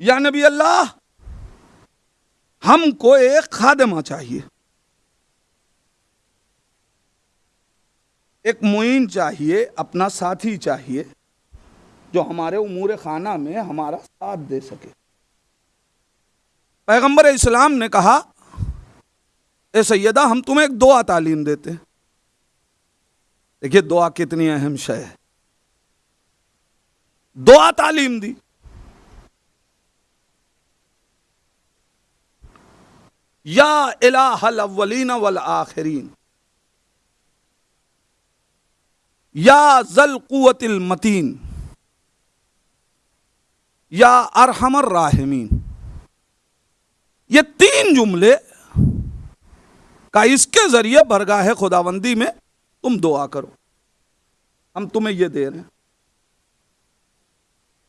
A: या नबी अल्लाह हमको एक खादमा चाहिए। एक मुइन चाहिए, अपना साथी चाहिए, जो हमारे उमूर खाना में हमारा साथ दे सके। पैगंबर इस्लाम ने कहा, ए सैयदा, हम तुम्हें एक दुआ तालीम देते देखिए, दुआ कितनी अहम शय है। दुआ तालीम दी। या इलाहल वल आखिरीन। या जल कुवतिल मतीन। या अरहमर राहमीन। ये तीन जुमले का इसके ज़रिए बरगाह खुदाबंदी में तुम दुआ करो। हम तुम्हें ये दे रहे हैं।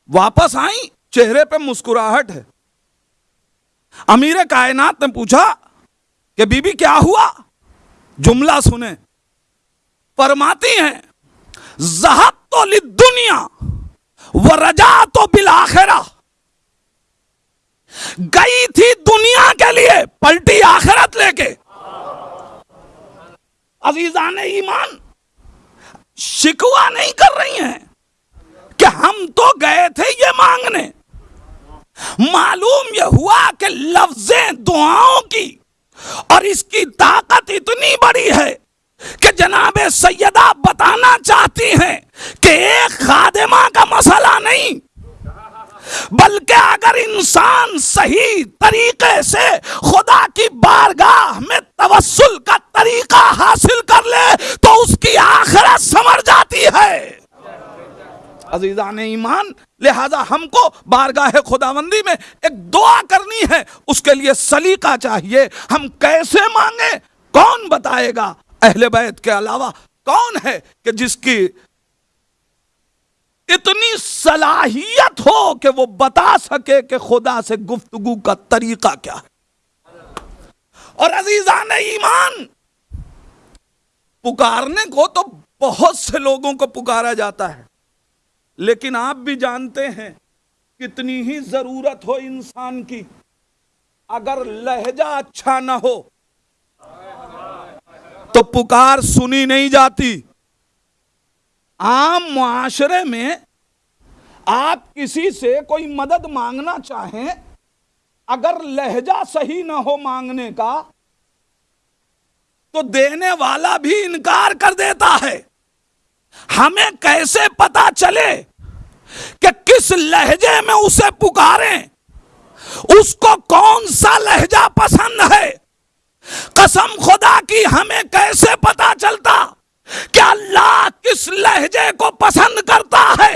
A: वापस आई, चेहरे पे मुस्कुराहट है। अमीर कायनात ने पूछा कि बीबी, क्या हुआ? जुमला सुने। फरमाती हैं जहब तो दुनिया व रजा तो बिलाखरा गई थी दुनिया के लिए, पलटी आखिरत लेके। अजीजान ईमान, शिकवा नहीं कर रही हैं कि हम तो गए थे ये मांगने। मालूम यह हुआ कि लफ्जें दुआओं की और इसकी ताकत इतनी बड़ी है कि जनाब सैयदा बताना चाहती हैं कि एक खादिमा का मसला नहीं, बल्कि अगर इंसान सही तरीके से खुदा की बारगाह में तवस्सुल का तरीका हासिल कर ले तो उसकी आखिरत समझ जाती है। अजीजान ईमान, लिहाजा हमको बारगाह खुदाबंदी में एक दुआ करनी है, उसके लिए सलीका चाहिए। हम कैसे मांगे? कौन बताएगा? अहले बैत के अलावा कौन है कि जिसकी इतनी सलाहियत हो कि वो बता सके कि खुदा से गुफ्तगु का तरीका क्या है? और अजीजान ईमान, पुकारने को तो बहुत से लोगों को पुकारा जाता है। लेकिन आप भी जानते हैं कितनी ही ज़रूरत हो इंसान की, अगर लहजा अच्छा ना हो तो पुकार सुनी नहीं जाती। आम मुआशरे में आप किसी से कोई मदद मांगना चाहें, अगर लहजा सही ना हो मांगने का तो देने वाला भी इनकार कर देता है। हमें कैसे पता चले कि किस लहजे में उसे पुकारें? उसको कौन सा लहजा पसंद है? कसम खुदा की हमें कैसे पता चलता कि अल्लाह किस लहजे को पसंद करता है?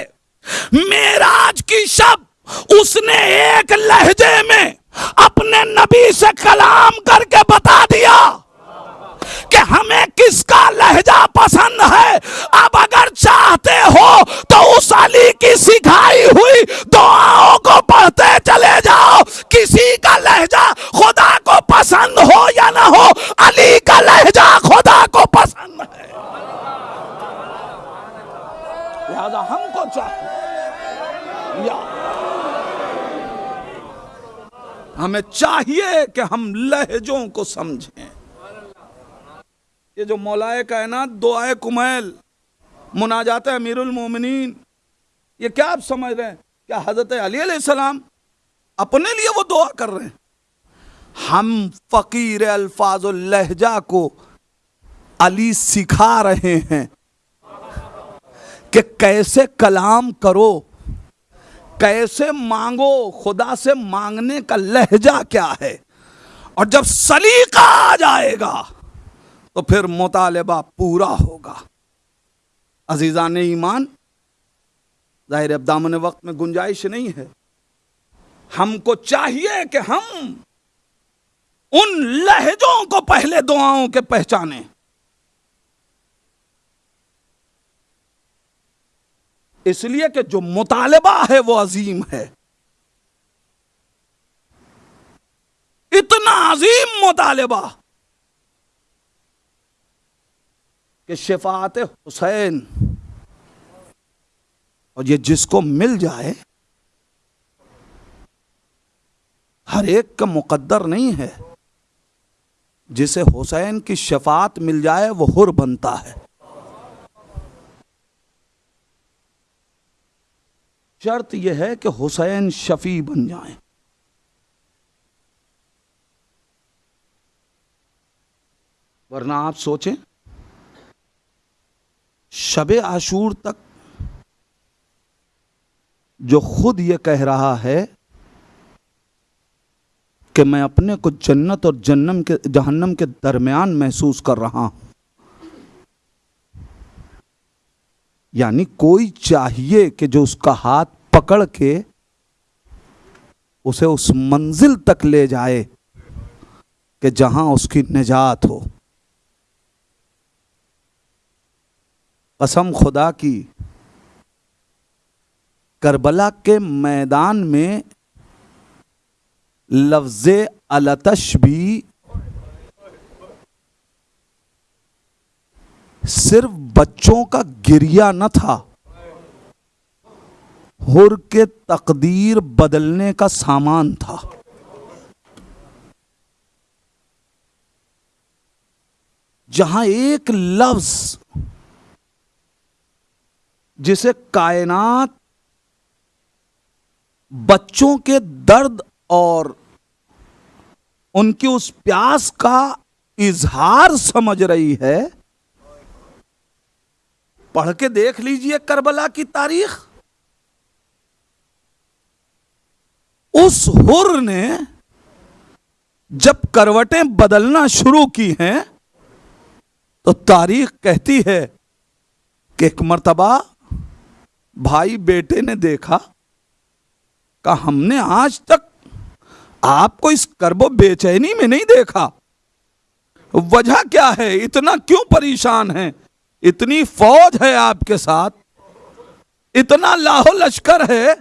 A: मेराज की शब उसने एक लहजे में अपने नबी से कलाम करके बता दिया कि हमें किसका लहजा पसंद है? चाहते हो तो उस अली की सिखाई हुई दुआओं को पढ़ते चले जाओ। किसी का लहजा खुदा को पसंद हो या ना हो, अली का लहजा खुदा को पसंद है। लिहाजा हमको चाहिए हमें चाहिए कि हम लहजों को समझें। ये जो मौलाए कायनात, दुआए कुमैल। मुनाजात अमीरुल मोमिनीन। ये क्या आप समझ रहे हैं? क्या हज़रत अली सलाम अपने लिए वो दुआ कर रहे हैं? हम फकीर अल्फाज लहजा को अली सिखा रहे हैं कि कैसे कलाम करो, कैसे मांगो, खुदा से मांगने का लहजा क्या है? और जब सलीका आ जाएगा तो फिर मुतालबा पूरा होगा। अजीज़ा ने ईमान? ज़ाहिर अब दामन वक्त में गुंजाइश नहीं है। हमको चाहिए कि हम उन लहजों को पहले दुआओं के पहचाने। इसलिए कि जो मुतालबा है वो अजीम है। इतना अजीम मुतालबा। कि शफात हुसैन। और ये जिसको मिल जाए, हर एक का मुकद्दर नहीं है। जिसे हुसैन की शफात मिल जाए, वो हुर बनता है। शर्त यह है कि हुसैन शफी बन जाए। वरना आप सोचें शब आशूर तक जो खुद ये कह रहा है कि मैं अपने को जन्नत और जन्नम के, जहन्नम के दरमियान महसूस कर रहा हूँ। यानी कोई चाहिए कि जो उसका हाथ पकड़ के उसे उस मंजिल तक ले जाए कि जहाँ उसकी निजात हो। कसम खुदा की, करबला के मैदान में लफ्ज अलतश भी सिर्फ़ बच्चों का गिरिया न था। हुर के तकदीर बदलने का सामान था। जहाँ एक लफ्ज जिसे कायनात बच्चों के दर्द और उनकी उस प्यास का इजहार समझ रही है। पढ़ के देख लीजिए करबला की तारीख। उस हुर ने जब करवटें बदलना शुरू की हैं तो तारीख कहती है कि एक मर्तबा भाई बेटे ने देखा का हमने आज तक आपको इस करबो बेचैनी में नहीं देखा। वजह क्या है? इतना क्यों परेशान है? इतनी फौज है आपके साथ। इतना लाहो लश्कर है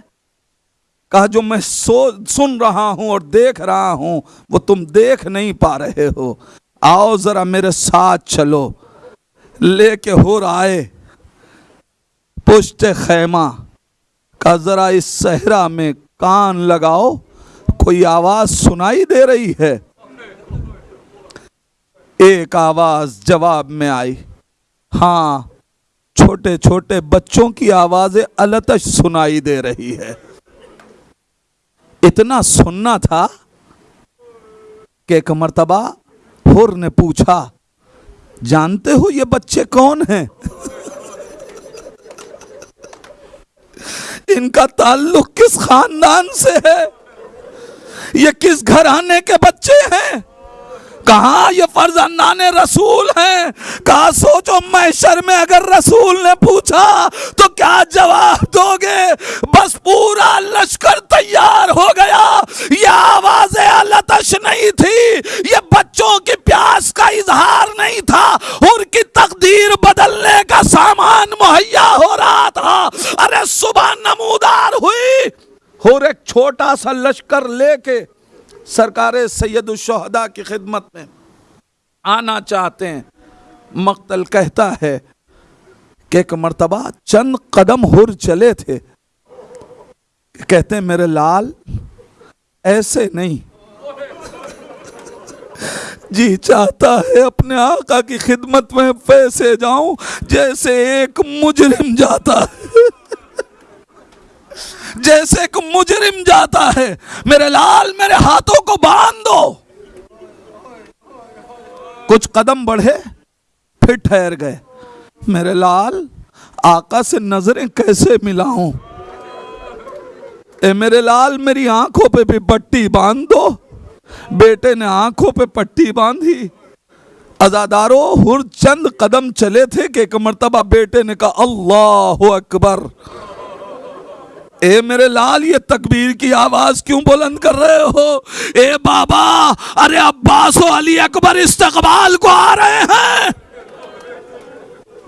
A: कहा जो मैं सो, सुन रहा हूँ और देख रहा हूँ, वो तुम देख नहीं पा रहे हो। आओ जरा मेरे साथ चलो। लेके हो आए। पुष्ट खैमा का जरा इस सहरा में कान लगाओ, कोई आवाज़ सुनाई दे रही है? एक आवाज़ जवाब में आई। हाँ छोटे छोटे बच्चों की आवाज़ें अलतश सुनाई दे रही है। इतना सुनना था कि एक मरतबा हुर ने पूछा, जानते हो ये बच्चे कौन हैं? इनका ताल्लुक किस खानदान से है? ये किस घराने के बच्चे हैं? कहा ये फर्जंदान रसूल हैं? कहा सोचो, मैशर में अगर रसूल ने पूछा तो क्या जवाब दोगे? बस पूरा लश्कर तैयार हो गया। ये आवाज़ें अलतश नहीं थी। ये बच्चों की प्यास का इजहार नहीं था। उनकी तकदीर बदलने का सामान मुहैया हो रहा था। अरे सुबह नमूदार हुई। और एक छोटा सा लश्कर लेके सरकार सैदुलशहदा की खिदमत में आना चाहते हैं। मख्तल कहता है कि एक मरतबा चंद कदम हुर चले थे। कहते हैं, मेरे लाल, ऐसे नहीं। जी चाहता है अपने आका की खिदमत में फैसे जाऊँ, जैसे एक मुजरिम जाता है। जैसे एक मुजरिम जाता है, मेरे लाल मेरे हाथों को बाँध। दो कुछ कदम बढ़े, फिर ठहर गए। मेरे लाल, आका से नज़रें कैसे मिलाऊं? ए, मेरे लाल, मेरी आँखों पे भी पट्टी बाँध। दो बेटे ने आँखों पे पट्टी बांधी। अजादारों हुर चंद कदम चले थे कि एक मरतबा बेटे ने कहा, अल्लाह अकबर। ए मेरे लाल, ये तकबीर की आवाज़ क्यों बुलंद कर रहे हो? ए बाबा, अरे अब्बास अली अकबर इस्तकबाल को आ रहे हैं।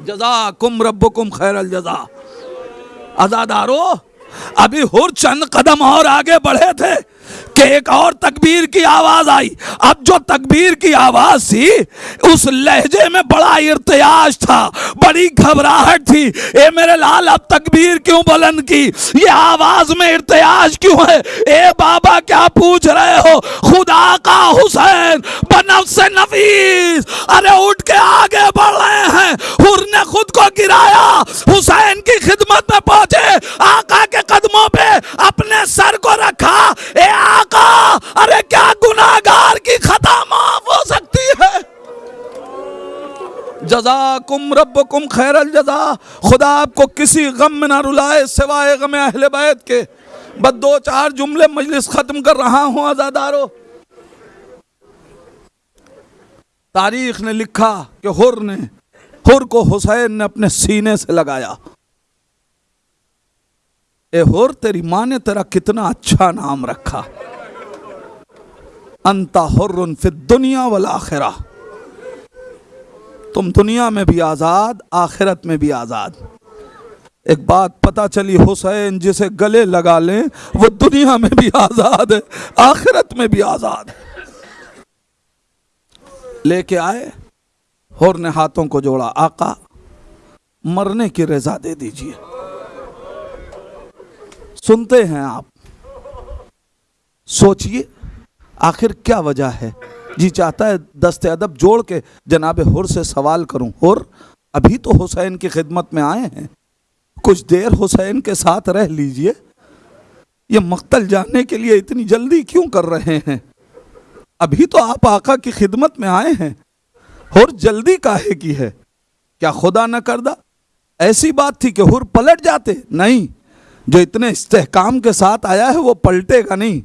A: जजा कुम रब कुम खैर अल जजा अजादारो अभी हुर चंद कदम और आगे बढ़े थे। कि एक और तकबीर की आवाज़ आई। अब जो तकबीर की आवाज़ थी, उस लहजे में बड़ा इर्तयाज था, बड़ी घबराहट थी। ए मेरे लाल, अब तकबीर क्यों बुलंद की? ये आवाज़ में इर्तयाज क्यों है? ए बाबा, क्या पूछ रहे हो? खुदा का हुसैन, बनफ से नफीस। अरे उठ के आगे बढ़ रहे हैं। हुर ने खुद को गिराया। हुसैन की खिदमत में पहुँचे। आका के कदमों पे अपने सर को रखा। ए आका अरे क्या गुनाहगार की खता माफ़ हो सकती है? जजाकुम रब्बकुम खैरल जजा। खुदा आपको किसी गम में ना रुलाए, सिवाय गम अहले बैत के। बस दो चार जुमले मजलिस खत्म कर रहा हूँ, आजादारो। तारीख ने लिखा कि हुर ने, हुर को हुसैन ने अपने सीने से लगाया। ए हुर, तेरी माँ ने तेरा कितना अच्छा नाम रखा। अंता हुर्रन फिर दुनिया वाला आखिरा। तुम दुनिया में भी आज़ाद, आखिरत में भी आज़ाद। एक बात पता चली, हुसैन जिसे गले लगा लें, वो दुनिया में भी आज़ाद है, आखिरत में भी आज़ाद है। लेके आए, होर ने हाथों को जोड़ा, आका, मरने की रजा दे दीजिए। सुनते हैं आप, सोचिए। आखिर क्या वजह है? जी चाहता है दस्त अदब जोड़ के जनाब हुर से सवाल करूँ। हुर, अभी तो हुसैन की खिदमत में आए हैं। कुछ देर हुसैन के साथ रह लीजिए। ये मख्तल जानने के लिए इतनी जल्दी क्यों कर रहे हैं? अभी तो आप आका की खिदमत में आए हैं। हुर जल्दी काहे की है? क्या खुदा न करदा? ऐसी बात थी कि हुर पलट जाते। नहीं, जो इतने इस्तेहकाम के साथ आया है वो पलटेगा नहीं।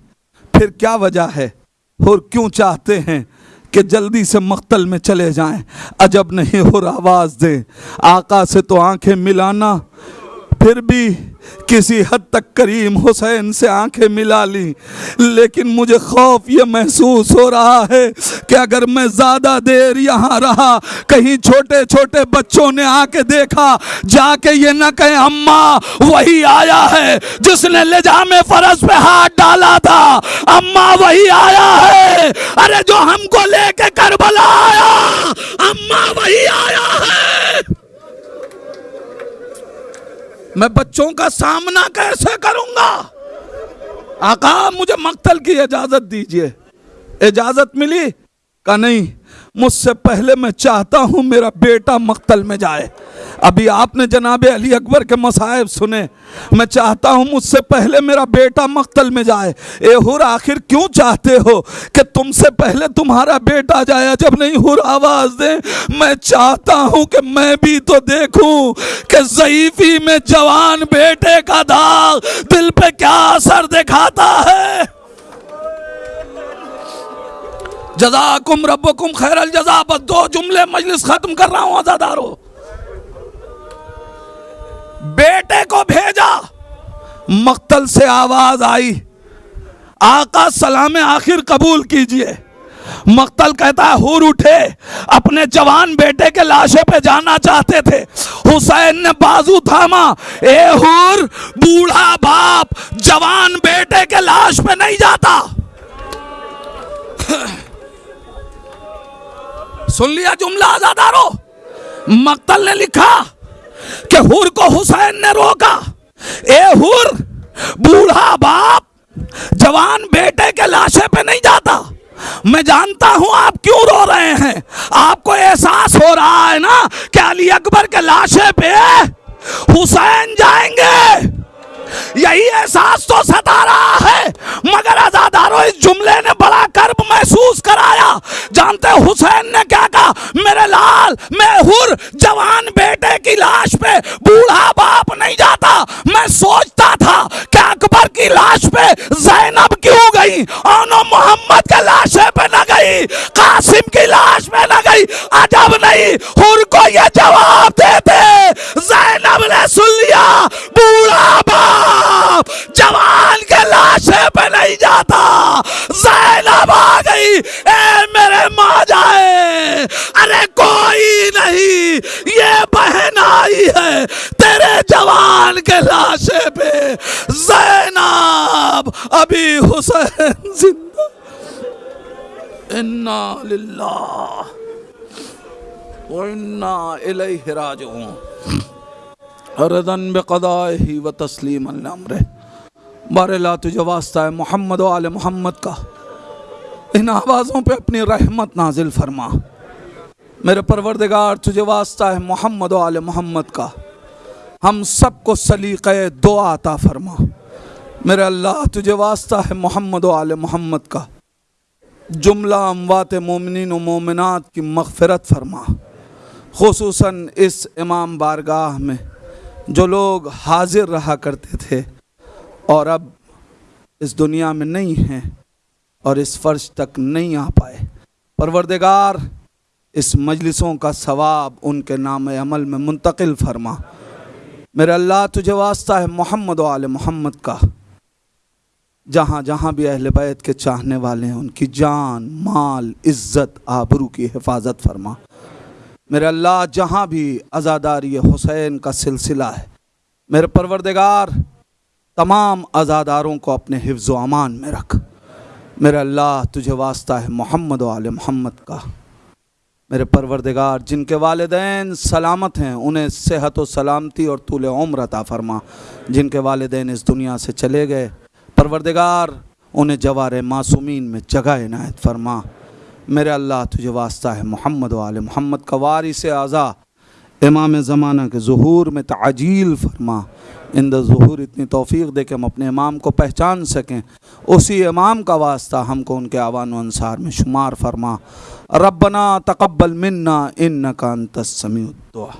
A: फिर क्या वजह है? और क्यों चाहते हैं कि जल्दी से मख्तल में चले जाएँ? अजब नहीं और आवाज़ दें। आका से तो आँखें मिलाना, फिर भी किसी हद तक करीम हुसैन से आँखें मिला ली। लेकिन मुझे खौफ ये महसूस हो रहा है कि अगर मैं ज़्यादा देर यहाँ रहा, कहीं छोटे छोटे बच्चों ने आके देखा, जाके ये न कहे, अम्मा, वही आया है जिसने ले जा में फरस पे हाथ डाला था। अम्मा, वही आया है। अरे जो हमको लेके करबला आया, अम्मा, वही आया है। मैं बच्चों का सामना कैसे करूँगा? आका, मुझे मक्तल की इजाज़त दीजिए। इजाज़त मिली का नहीं? मुझसे पहले मैं चाहता हूँ मेरा बेटा मक्तल में जाए। अभी आपने जनाब अली अकबर के मसायब सुने। मैं चाहता हूँ मुझसे पहले मेरा बेटा मक्तल में जाए। ए हुर, आखिर क्यों चाहते हो कि तुमसे पहले तुम्हारा बेटा जाए जब नहीं हुर, आवाज़ दे। मैं चाहता हूँ कि मैं भी तो देखूँ कि जईफी में जवान बेटे का दाग दिल पे क्या असर दिखाता है। जजाकुम रब्बकुम खैरल जजा, बस दो जुमले मजलिस खत्म कर रहा हूँ, आजादारो। बेटे को भेजा। मक्तल से आवाज़ आई, आका सलाम आखिर कबूल कीजिए। मक्तल कहता है, हुर उठे, अपने जवान बेटे के लाशे पे जाना चाहते थे। हुसैन ने बाजू थामा, ए हुर, बूढ़ा बाप, जवान बेटे के लाश पे नहीं जाता। सुन लिया जुमला आजादारो। मक्तल ने लिखा कि हुर को हुसैन ने रोका। ए हुर, बूढ़ा बाप, जवान बेटे के लाशे पे नहीं जाता। मैं जानता हूँ आप क्यों रो रहे हैं। आपको एहसास हो रहा है ना कि अली अकबर के लाशे पे हुसैन जाएँगे। यही एहसास तो सता रहा है। मगर आजादारों इस जुमले ने बड़ा कर्ब महसूस कराया। जानते हुसैन ने क्या कहा? मेरे लाल, मैं हुर, जवान बेटे की लाश पे बूढ़ा बाप नहीं जाता। मैं सोचता था कि अकबर की लाश पे जैनब क्यों गई? और मोहम्मद के लाशे पे न गई, कासिम की लाश पे न गई। अजब नहीं, हुर को ये जवाब देते, जैनब ने सुन लिया, बूढ़ा बाप जवान के लाशे पे नहीं जाता। जैनब आ गई, ए, मेरे माँ जाए अरे कोई नहीं, ये बहन आई है तेरे जवान के लाशे पे। जैनब, अभी हुसैन ज़िंदा। इन्ना लिल्लाह व इन्ना इलैहि राजिऊन। रदन बेक़दाही व तस्लीम अमर बारला तुझे वास्ता है, मोहम्मद वाल मोहम्मद का। इन आवाज़ों पे अपनी रहमत नाजिल फरमा। मेरे परवरदगार, तुझे वास्ता है, मोहम्मद वाल मोहम्मद का। हम सबको सलीक़ दो आता फरमा। मेरे अल्लाह, तुझे वास्ता है, मोहम्मद वाल मोहम्मद का। जुमला अमवात मोमिन मोमिनत की मगफ़रत फरमा। खसूस इस इमाम बारगाह में। जो लोग हाजिर रहा करते थे और अब इस दुनिया में नहीं हैं और इस फ़र्श तक नहीं आ पाए। परवरदिगार, इस मजलिसों का सवाब उनके नाम अमल में मुंतकिल फरमा। मेरे अल्लाह, तुझे वास्ता है मोहम्मद वाल मोहम्मद का। जहाँ जहाँ भी अहल बैत के चाहने वाले हैं, उनकी जान, माल, इज़्ज़त, आबरू की हिफाजत फरमा। मेरे अल्लाह, जहाँ भी आज़ादारी हुसैन का सिलसिला है, मेरे परवरदिगार, तमाम आज़ादारों को अपने हिफ्ज़ अमान में रख। मेरे अल्लाह, तुझे वास्ता है मोहम्मद वाल मोहम्मद का। मेरे परवरदिगार, जिनके वालदेन सलामत हैं, उन्हें सेहत व सलामती और तूल उम्र अता फरमा। जिनके वालदेन इस दुनिया से चले गए, परवरदिगार, उन्हें जवार मासूमीन में जगह इनायत फरमा। मेरे अल्लाह तुझे वास्ता है, मोहम्मद वाल मोहम्मद का वारिस आज़ा। इमाम ज़माना के ज़हूर में तजील फरमा। इन दहूर इतनी तोफ़ी दे के हम अपने इमाम को पहचान सकें। उसी इमाम का वास्ता हमको उनके आवान अनसार में शुमार फरमा। रबना तकबल मन्ना इन नकान तस्मी दुआ।